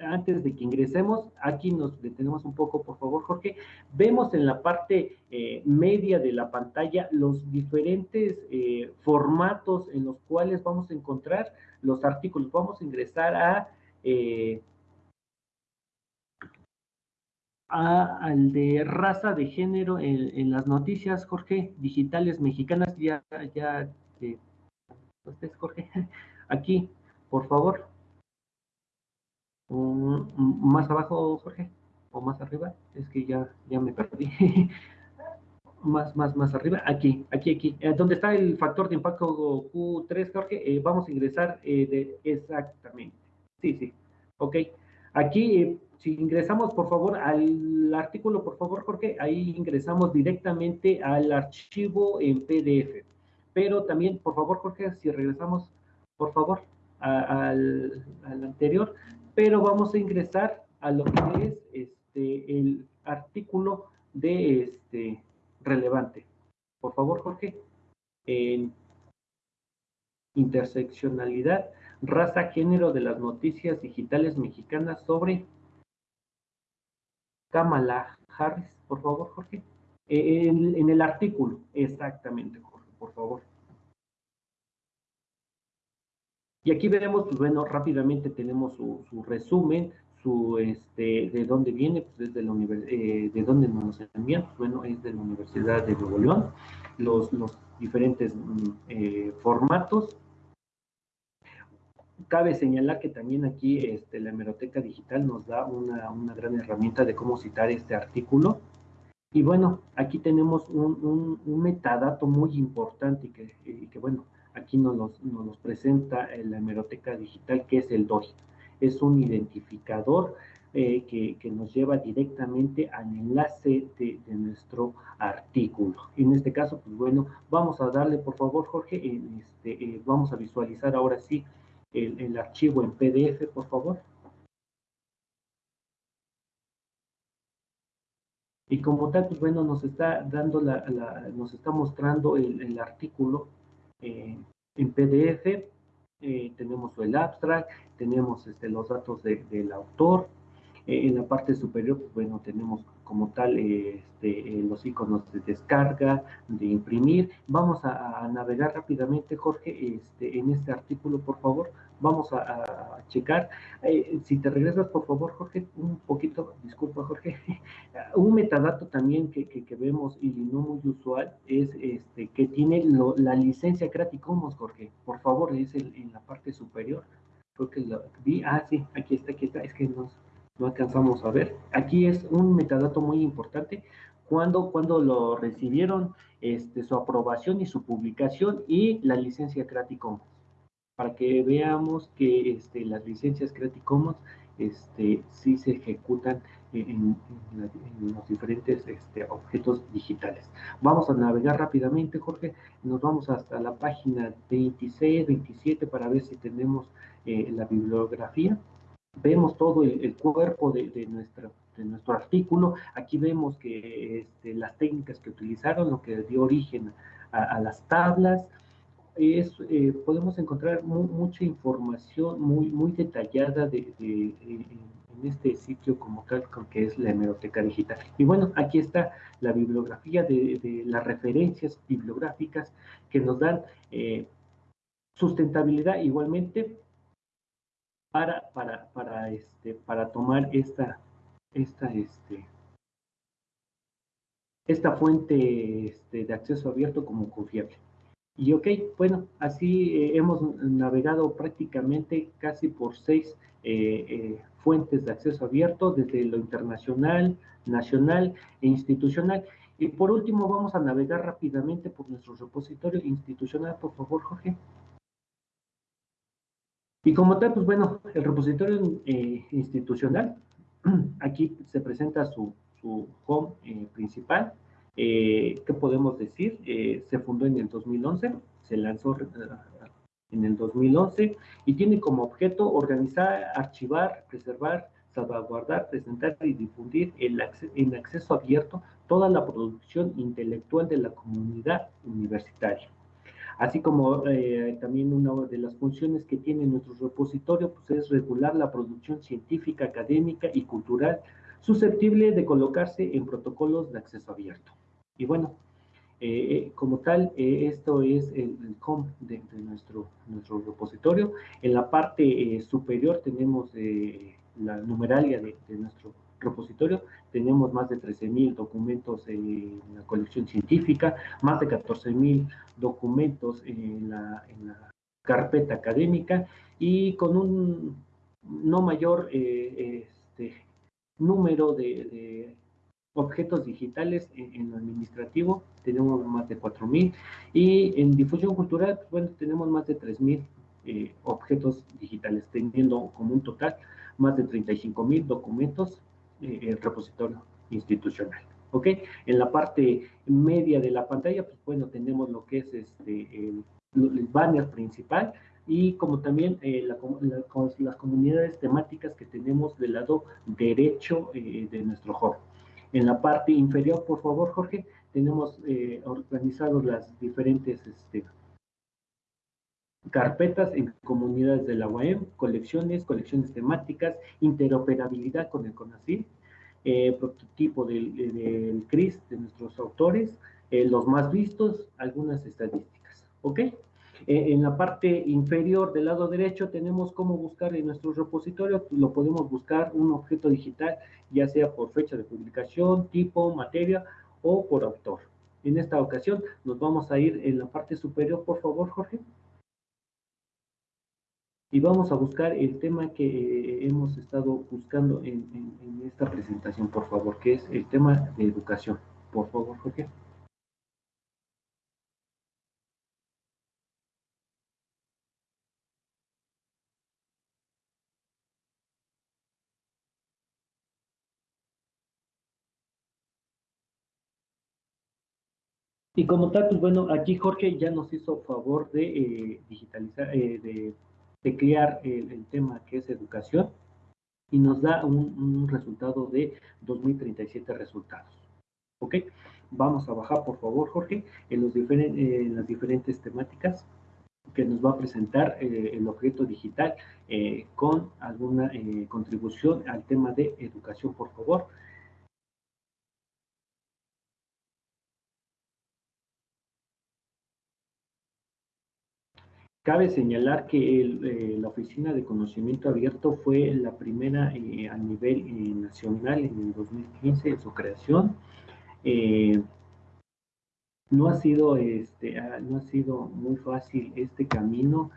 antes de que ingresemos, aquí nos detenemos un poco, por favor, Jorge. Vemos en la parte eh, media de la pantalla los diferentes eh, formatos en los cuales vamos a encontrar los artículos. Vamos a ingresar a, eh, al de raza de género en, las noticias, Jorge, digitales mexicanas. Ya, ya, ¿ustedes, Jorge? Aquí, por favor más abajo, Jorge, o más arriba, es que ya, ya me perdí. más, más, más arriba, aquí, aquí, aquí, eh, donde está el factor de impacto Q3, Jorge, eh, vamos a ingresar eh, exactamente, sí, sí, ok, aquí, si ingresamos, por favor, al artículo, por favor, Jorge, ahí ingresamos directamente al archivo en PDF, pero también, por favor, Jorge, si regresamos, por favor, al, al anterior, pero vamos a ingresar a lo que es este, el artículo de este relevante. Por favor, Jorge. En interseccionalidad, raza, género de las noticias digitales mexicanas sobre Kamala Harris, por favor, Jorge. En, en el artículo, exactamente, Jorge, por favor. Y aquí veremos, pues bueno, rápidamente tenemos su, resumen, su, este, de dónde viene, pues desde la eh, de dónde nos envían, pues bueno, es de la Universidad de Nuevo León, los, los diferentes mm, eh, formatos. Cabe señalar que también aquí este, la hemeroteca digital nos da una, una gran herramienta de cómo citar este artículo. Y bueno, aquí tenemos un, un, metadato muy importante y que, y que bueno, Aquí nos, nos, presenta la hemeroteca digital, que es el DOI. Es un identificador eh, que, nos lleva directamente al enlace de, nuestro artículo. En este caso, pues bueno, vamos a darle, por favor, Jorge, este, eh, vamos a visualizar ahora sí el, archivo en PDF, por favor. Y como tal, pues bueno, nos está dando la, nos está mostrando el, el artículo eh, en PDF, eh, tenemos el abstract, tenemos este, los datos del autor, eh, en la parte superior, pues, bueno, tenemos como tal este, los iconos de descarga, de imprimir. Vamos a, navegar rápidamente, Jorge, este, en este artículo, por favor. Vamos a, checar. Eh, si te regresas, por favor, Jorge, un poquito, disculpa, Jorge. un metadato también que, que, vemos y no muy usual es este, que tiene la licencia Creative Commons, Jorge. Por favor, es en la parte superior. Creo que lo vi. Ah, sí, aquí está, aquí está. Es que nos no alcanzamos a ver. Aquí es un metadato muy importante. Cuando, cuando lo recibieron, este, su aprobación y su publicación y la licencia Creative Commons. Para que veamos que este, las licencias Creative Commons este, sí se ejecutan en, los diferentes este, objetos digitales. Vamos a navegar rápidamente, Jorge. Nos vamos hasta la página 26, 27 para ver si tenemos eh, la bibliografía vemos todo el, cuerpo de, nuestra, de nuestro artículo. Aquí vemos que este, las técnicas que utilizaron, lo que dio origen a, las tablas, es, eh, podemos encontrar mucha información muy, muy detallada de, en este sitio como tal, que es la hemeroteca digital. Y bueno, aquí está la bibliografía de, las referencias bibliográficas que nos dan eh, sustentabilidad igualmente para, para, para, este, para tomar esta, esta, este, esta fuente este, de acceso abierto como confiable. Y ok, bueno, así eh, hemos navegado prácticamente casi por seis eh, eh, fuentes de acceso abierto, desde lo internacional, nacional e institucional. Y por último, vamos a navegar rápidamente por nuestro repositorio institucional, por favor, Jorge. Y como tal, pues bueno, el repositorio eh, institucional, aquí se presenta su, home eh, principal. Eh, ¿Qué podemos decir? se fundó en el 2011, se lanzó en el 2011 y tiene como objeto organizar, archivar, preservar, salvaguardar, presentar y difundir el en acceso abierto toda la producción intelectual de la comunidad universitaria Así como eh, también una de las funciones que tiene nuestro repositorio pues, es regular la producción científica, académica y cultural susceptible de colocarse en protocolos de acceso abierto. Y bueno, eh, eh, como tal, esto es el, home de, nuestro, nuestro repositorio. En la parte superior tenemos la numeralia de, de nuestro repositorio. Tenemos más de 13.000 documentos en la colección científica, más de 14.000 documentos en la, carpeta académica y con un no mayor eh, este, número de, objetos digitales en, lo administrativo, tenemos más de 4.000 y en difusión cultural, pues, bueno, tenemos más de 3.000 eh, objetos digitales, teniendo como un total más de 35.000 documentos el repositorio institucional. ¿Ok? En la parte media de la pantalla, pues bueno, tenemos lo que es este, el, banner principal y como también eh, las comunidades temáticas que tenemos del lado derecho eh, de nuestro hub. En la parte inferior, por favor, Jorge, tenemos eh, organizados las diferentes este, carpetas en comunidades de la UAM, colecciones, colecciones temáticas, interoperabilidad con el CONACYT, eh, prototipo del, del, CRIS de nuestros autores, eh, los más vistos, algunas estadísticas, ¿ok? Eh, en la parte inferior del lado derecho tenemos cómo buscar en nuestro repositorio, lo podemos buscar un objeto digital, ya sea por fecha de publicación, tipo, materia o por autor. En esta ocasión nos vamos a ir en la parte superior, por favor, Jorge y vamos a buscar el tema que eh, hemos estado buscando en, esta presentación, por favor, que es el tema de educación. Por favor, Jorge. Y como tal, pues bueno, aquí Jorge ya nos hizo favor de eh, digitalizar, eh, de de crear el, tema que es educación y nos da un, resultado de 2037 resultados. ¿Ok? Vamos a bajar, por favor, Jorge, en, los las diferentes temáticas que nos va a presentar eh, el objeto digital eh, con alguna eh, contribución al tema de educación, por favor. Cabe señalar que eh, la Oficina de Conocimiento Abierto fue la primera eh, a nivel eh, nacional en el 2015 en su creación. no, ha sido, este, ah, no ha sido muy fácil este camino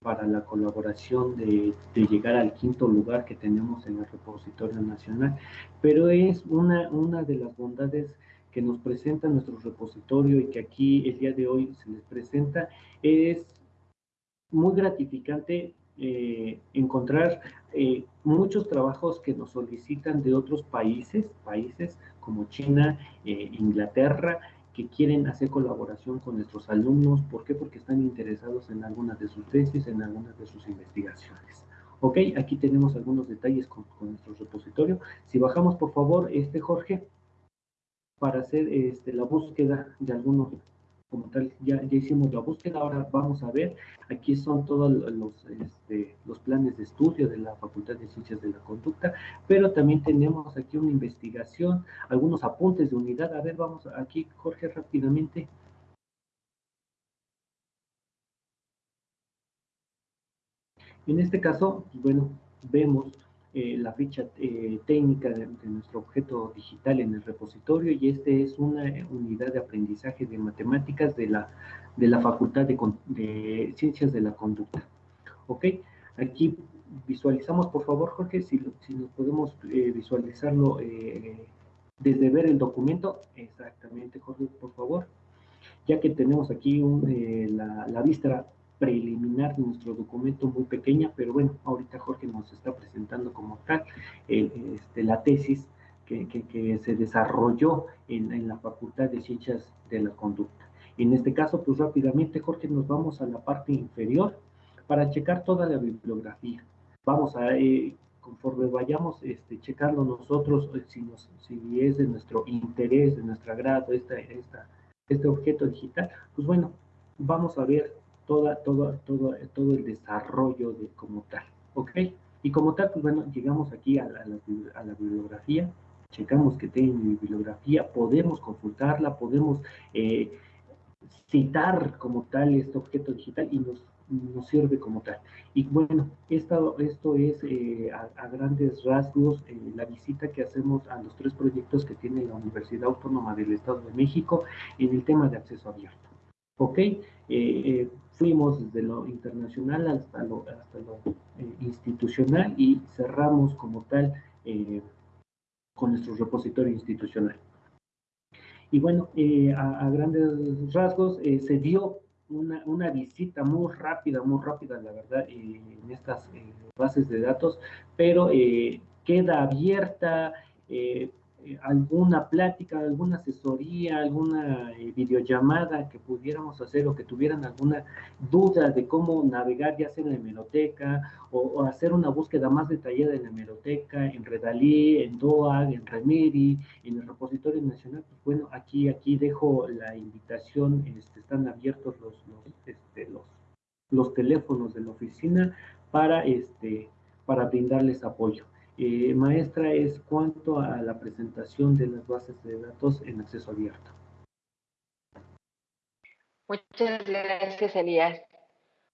para la colaboración de, de, llegar al quinto lugar que tenemos en el repositorio nacional, pero es una, una de las bondades que nos presenta nuestro repositorio y que aquí el día de hoy se les presenta, es muy gratificante eh, encontrar eh, muchos trabajos que nos solicitan de otros países, países como China, eh, Inglaterra, que quieren hacer colaboración con nuestros alumnos. ¿Por qué? Porque están interesados en algunas de sus tesis, en algunas de sus investigaciones. Ok, aquí tenemos algunos detalles con, con nuestro repositorio. Si bajamos, por favor, este Jorge, para hacer este, la búsqueda de algunos, como tal, ya, ya hicimos la búsqueda, ahora vamos a ver, aquí son todos los, este, los planes de estudio de la Facultad de Ciencias de la Conducta, pero también tenemos aquí una investigación, algunos apuntes de unidad, a ver, vamos aquí, Jorge, rápidamente. En este caso, bueno, vemos eh, la ficha eh, técnica de, nuestro objeto digital en el repositorio y este es una unidad de aprendizaje de matemáticas de la, de la Facultad de, Ciencias de la Conducta. ¿Ok? Aquí visualizamos, por favor, Jorge, si, si nos podemos eh, visualizarlo desde ver el documento. Exactamente, Jorge, por favor. Ya que tenemos aquí la, la vista preliminar de nuestro documento muy pequeña, pero bueno, ahorita Jorge nos está presentando como tal este, la tesis que, se desarrolló en, la Facultad de Ciencias de la Conducta. En este caso, pues rápidamente, Jorge, nos vamos a la parte inferior para checar toda la bibliografía. Vamos a, eh, conforme vayamos este, checando nosotros, eh, si, nos, si es de nuestro interés, de nuestro agrado esta, esta, este objeto digital, pues bueno, vamos a ver toda, toda, todo, todo el desarrollo de como tal, ¿ok? Y como tal, pues bueno, llegamos aquí a la, bibliografía, checamos que tiene bibliografía, podemos consultarla, podemos eh, citar como tal este objeto digital y nos, sirve como tal. Y bueno, esto, es eh, a, grandes rasgos eh, la visita que hacemos a los tres proyectos que tiene la Universidad Autónoma del Estado de México en el tema de acceso abierto. ¿Ok? Fuimos desde lo internacional hasta lo, hasta lo institucional y cerramos como tal con nuestro repositorio institucional. Y bueno, a, a, grandes rasgos se dio una, una, visita muy rápida, muy rápida, la verdad, eh, en estas eh, bases de datos, pero eh, queda abierta eh, alguna plática, alguna asesoría, alguna eh, videollamada que pudiéramos hacer o que tuvieran alguna duda de cómo navegar ya sea en la hemeroteca o, hacer una búsqueda más detallada en la hemeroteca, en Redalí, en DOAG, en Remedy, en el repositorio nacional, pues bueno, aquí, aquí dejo la invitación, este, están abiertos los, los, este, los, los teléfonos de la oficina para, este, para brindarles apoyo. Eh, maestra, es cuanto a la presentación de las bases de datos en acceso abierto.
Muchas gracias, Elías.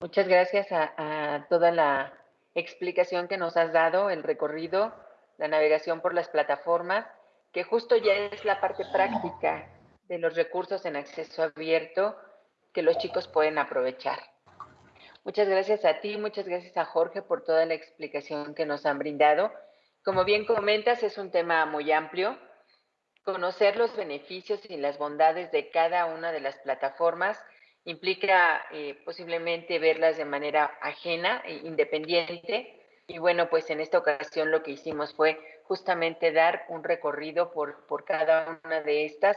Muchas gracias a, toda la explicación que nos has dado, el recorrido, la navegación por las plataformas, que justo ya es la parte práctica de los recursos en acceso abierto que los chicos pueden aprovechar. Muchas gracias a ti, muchas gracias a Jorge por toda la explicación que nos han brindado como bien comentas, es un tema muy amplio. Conocer los beneficios y las bondades de cada una de las plataformas implica eh, posiblemente verlas de manera ajena e independiente. Y bueno, pues en esta ocasión lo que hicimos fue justamente dar un recorrido por, por cada una de estas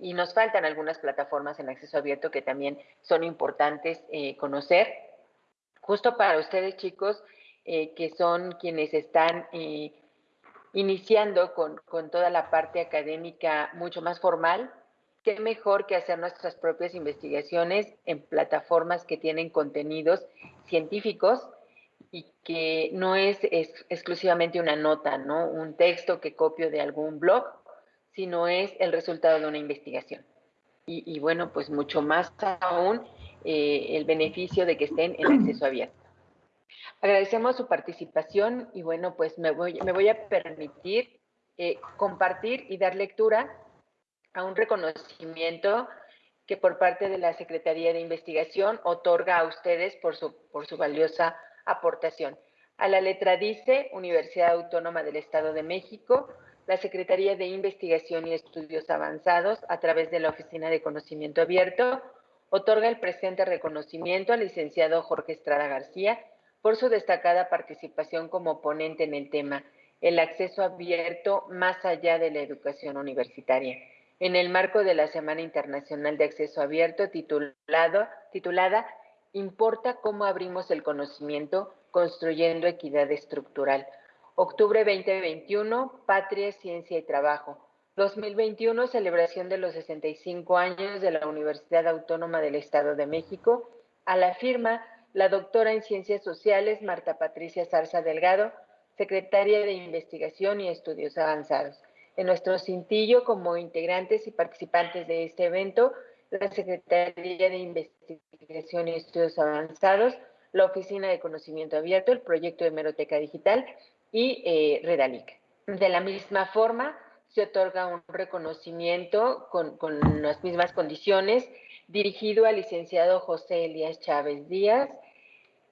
y nos faltan algunas plataformas en acceso abierto que también son importantes eh, conocer. Justo para ustedes, chicos, eh, que son quienes están iniciando con, toda la parte académica mucho más formal, qué mejor que hacer nuestras propias investigaciones en plataformas que tienen contenidos científicos y que no es, exclusivamente una nota, ¿no? Un texto que copio de algún blog, sino es el resultado de una investigación. Y, bueno, pues mucho más aún eh, el beneficio de que estén en acceso abierto. Agradecemos su participación y bueno, pues me voy, me voy a permitir eh, compartir y dar lectura a un reconocimiento que por parte de la Secretaría de Investigación otorga a ustedes por su, por su valiosa aportación. A la letra dice Universidad Autónoma del Estado de México, la Secretaría de Investigación y Estudios Avanzados, a través de la Oficina de Conocimiento Abierto, otorga el presente reconocimiento al licenciado Jorge Estrada García, por su destacada participación como ponente en el tema El acceso abierto más allá de la educación universitaria, en el marco de la Semana Internacional de Acceso Abierto titulado, titulada Importa cómo abrimos el conocimiento construyendo equidad estructural. Octubre 2021, Patria, Ciencia y Trabajo. 2021, celebración de los 65 años de la Universidad Autónoma del Estado de México, a la firma la doctora en Ciencias Sociales Marta Patricia Zarza Delgado, secretaria de Investigación y Estudios Avanzados. En nuestro cintillo, como integrantes y participantes de este evento, la Secretaría de Investigación y Estudios Avanzados, la Oficina de Conocimiento Abierto, el proyecto de Hemeroteca Digital y eh, Redalic. De la misma forma, se otorga un reconocimiento con, con las mismas condiciones dirigido al licenciado José Elías Chávez Díaz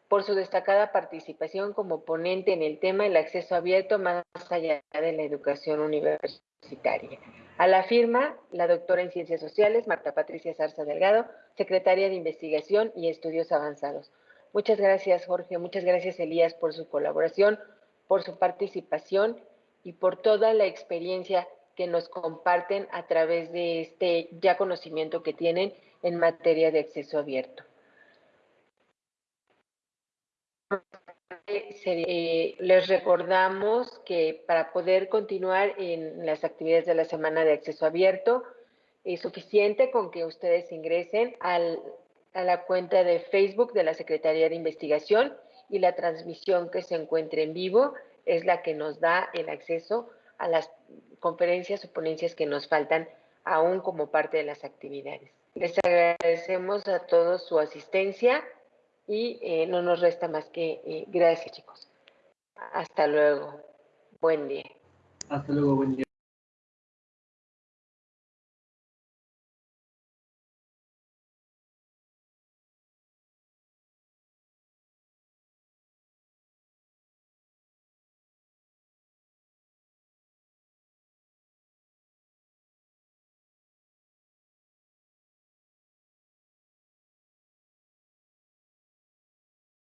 por su destacada participación como ponente en el tema del acceso abierto más allá de la educación universitaria. A la firma, la doctora en Ciencias Sociales, Marta Patricia Zarza Delgado, secretaria de Investigación y Estudios Avanzados. Muchas gracias, Jorge. Muchas gracias, Elías, por su colaboración, por su participación y por toda la experiencia que nos comparten a través de este ya conocimiento que tienen en materia de acceso abierto. Eh, les recordamos que para poder continuar en las actividades de la semana de acceso abierto, es suficiente con que ustedes ingresen a la cuenta de Facebook de la Secretaría de Investigación y la transmisión que se encuentre en vivo es la que nos da el acceso a las conferencias o ponencias que nos faltan aún como parte de las actividades. Les agradecemos a todos su asistencia y eh, no nos resta más que eh, gracias chicos. Hasta luego. Buen día.
Hasta luego, buen día.